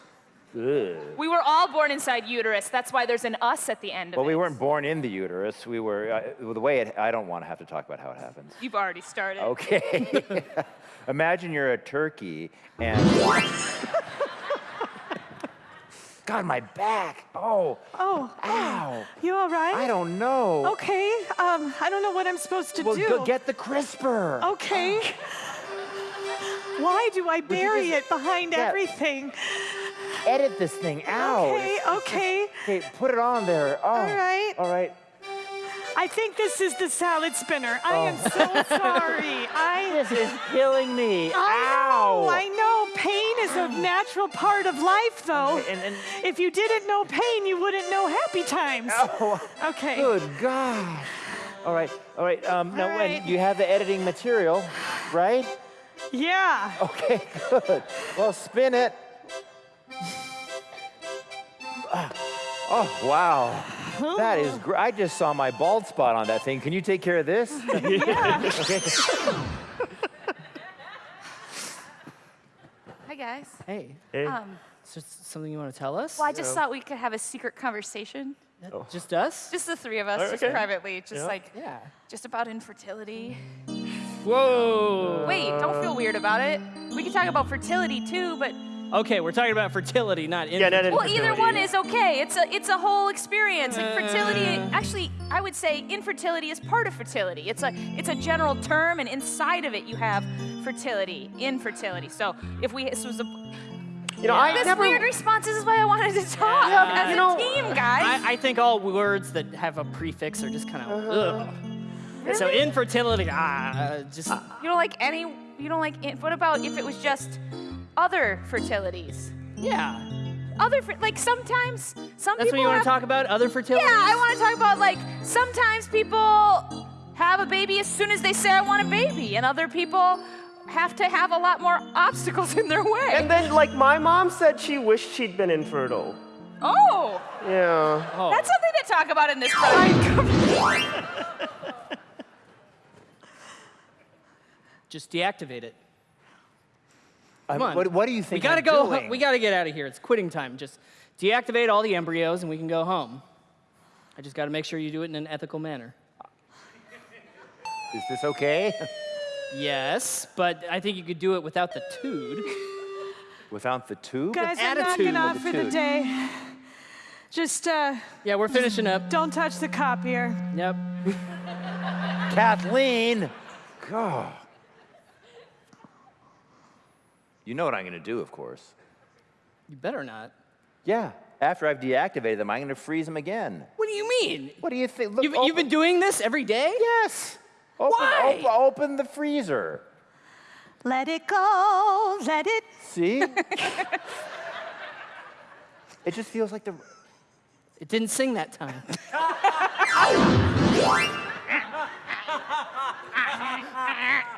Ugh. We were all born inside uterus. That's why there's an us at the end of Well, it. we weren't born in the uterus. We were, uh, the way it, I don't want to have to talk about how it happens. You've already started. Okay. Imagine you're a turkey and. God, my back. Oh. Oh. Ow. You all right? I don't know. Okay. Um, I don't know what I'm supposed to Well, do. go get the CRISPR. Okay. Why do I bury just- it behind Yeah. everything? Edit this thing out. Okay, okay. Okay, put it on there. Oh. All right. All right. I think this is the salad spinner. I am so sorry. I Oh. This is killing me. I Ow. know, I know. Pain is a natural part of life, though. And, and, If you didn't know pain, you wouldn't know happy times. oh, Okay. good gosh. All right, all right. Um, now, right. you have the editing material, right? Yeah. Okay, good. Well, spin it. Ah, Oh, wow. That is great. I just saw my bald spot on that thing. Can you take care of this? Yeah. okay. Hi, guys. Hey. Hey. Um, Is there something you want to tell us? well, I just thought we could have a secret conversation. Just us? Just the three of us, just okay. privately. Just Yeah. like, Yeah. just about infertility. Whoa. Wait, don't feel weird about it. We could talk about fertility too, but Okay, we're talking about fertility, not Yeah, not infertility. Well, either one is okay. It's a it's a whole experience. Like fertility, actually, I would say infertility is part of fertility. It's a it's a general term, and inside of it you have fertility, infertility. So if we this was a You know, I this never. weird response is why I wanted to talk Yeah, as you a know, team, guys. I, I think all words that have a prefix are just kind of Uh-huh. ugh. So infertility, ah, uh, just you don't like any. You don't like. What about if it was just other fertilities? yeah. Other like sometimes some That's what people you want to talk about? Other fertilities? Yeah, I want to talk about like sometimes people have a baby as soon as they say I want a baby, and other people have to have a lot more obstacles in their way. And then, like, my mom said she wished she'd been infertile. oh, Yeah. Oh. that's something to talk about in this program. Just deactivate it. I'm- Come on. what, what do you think? We gotta I'm go. doing? We gotta get out of here. It's quitting time. Just deactivate all the embryos, and we can go home. I just gotta make sure you do it in an ethical manner. Is this okay? Yes, but I think you could do it without the tood. Without the tube? Guys, I'm attitude knocking off with for the day. Just, uh, Yeah, we're finishing up. don't touch the copier. Yep. Kathleen! God. You know what I'm going to do, of course. You better not. Yeah. After I've deactivated them, I'm going to freeze them again. What do you mean? What do you think? Look, You've, you've been doing this every day? Yes. Open, Why? Open, open the freezer. Let it go, let it. See? it just feels like the. It didn't sing that time.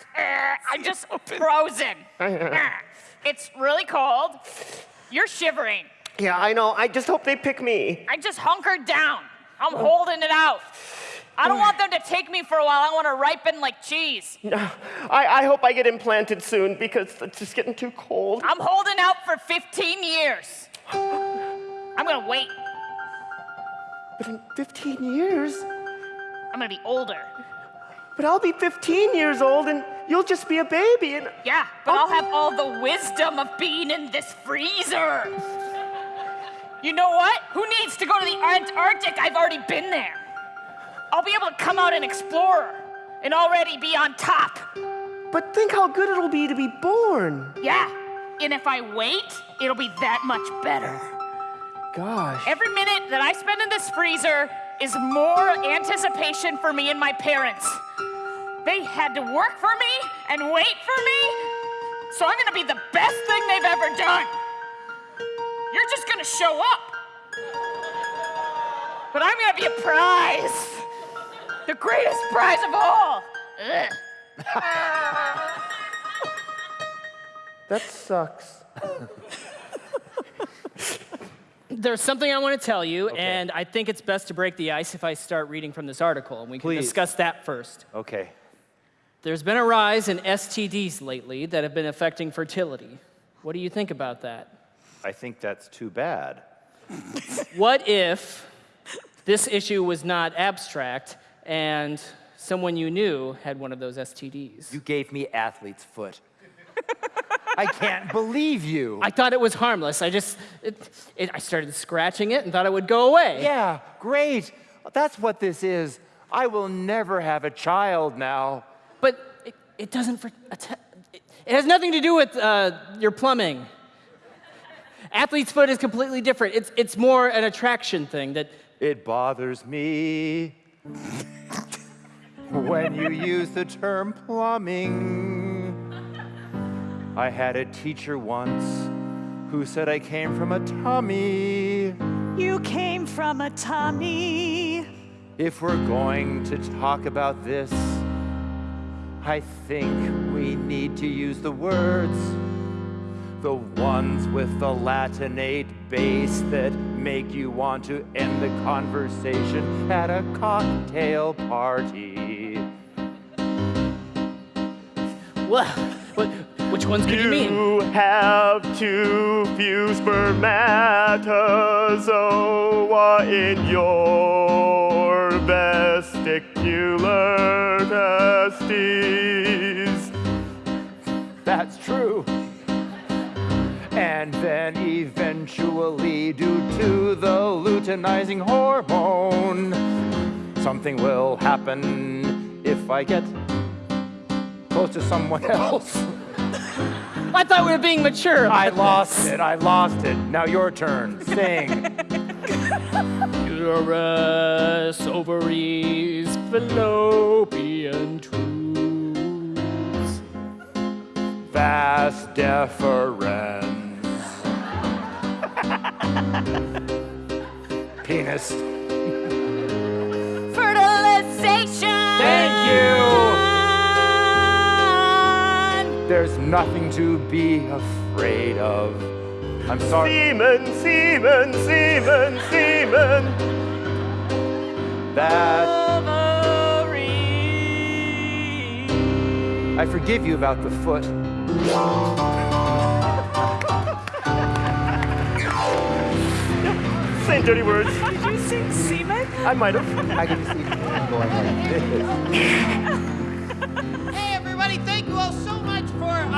I'm just frozen. it's really cold. You're shivering. Yeah, I know. I just hope they pick me. I just hunkered down. I'm holding it out. I don't want them to take me for a while. I want to ripen like cheese. No, I, I hope I get implanted soon because it's just getting too cold. I'm holding out for 15 years. I'm gonna wait. But in 15 years, I'm gonna be older. But I'll be 15 years old and you'll just be a baby. And Yeah, but I'll have all the wisdom of being in this freezer. You know what? Who needs to go to the Antarctic? I've already been there. I'll be able to come out and explore and already be on top. but think how good it'll be to be born. Yeah, and if I wait, it'll be that much better. Gosh. Every minute that I spend in this freezer is more anticipation for me and my parents. They had to work for me and wait for me, so I'm gonna be the best thing they've ever done. You're just gonna show up. But I'm gonna be a prize. The greatest prize of all. That sucks. There's something I want to tell you, and I think it's best to break the ice if I start reading from this article, and we can Please. discuss that first. Okay. There's been a rise in STDs lately that have been affecting fertility. What do you think about that? I think that's too bad. What if this issue was not abstract and someone you knew had one of those STDs? You gave me athlete's foot. I can't believe you. I thought it was harmless. I just, it, it, I started scratching it and thought it would go away. Yeah, great. That's what this is. I will never have a child now. But it, it doesn't, for, it, it has nothing to do with uh, your plumbing. Athlete's foot is completely different. It's, it's more an attraction thing that It bothers me when you use the term plumbing. I had a teacher once who said I came from a tummy. You came from a tummy. If we're going to talk about this, I think we need to use the words, the ones with the Latinate base that make you want to end the conversation at a cocktail party. Well, what, which ones could you, you mean? You have too few spermatozoa in your vesicular testes. That's true. And then eventually, due to the luteinizing hormone, something will happen if I get close to someone else. I thought we were being mature. I lost it. I lost it. Now your turn. Sing. Uterus, ovaries, fallopian tubes. Vas deferens. Penis. Fertilization. Thank you. There's nothing to be afraid of. I'm sorry. Semen, semen, semen, semen. That. I forgive you about the foot. Saying dirty words. Did you sing semen? I might have. I can just see him going like this.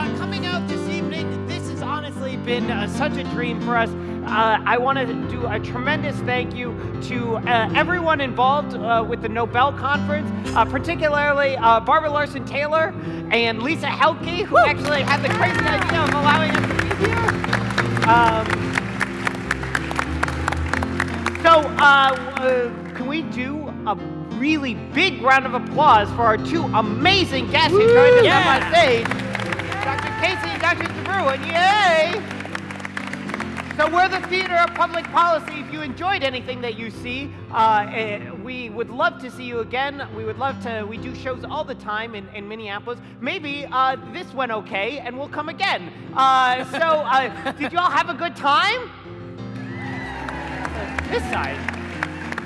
uh, coming out this evening. This has honestly been uh, such a dream for us. Uh, I want to do a tremendous thank you to uh, everyone involved uh, with the Nobel Conference, uh, particularly uh, Barbara Larson Taylor and Lisa Helke, who actually had the crazy idea of allowing us to be here. Um, so, uh, uh, can we do a really big round of applause for our two amazing guests who joined us up on stage, Dr. Casey and Dr. DeBruin? Yay! So we're the Theater of Public Policy. If you enjoyed anything that you see, uh, eh, we would love to see you again. We would love to. We do shows all the time in, in Minneapolis. Maybe uh, this went okay, and we'll come again. Uh, so, uh, did you all have a good time? this side.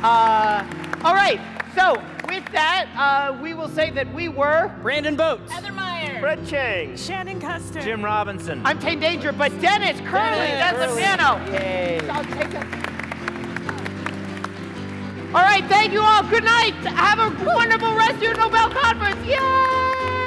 Uh, all right. So with that, uh, we will say that we were Brandon Boats, Heather Meyer, Chang, Shannon Custer. Jim Robinson. I'm Tane Danger, but Dennis Curley, Dennis that's the piano. Yay. I'll take it. All right, thank you all. Good night. Have a wonderful rest of your Nobel conference. Yay!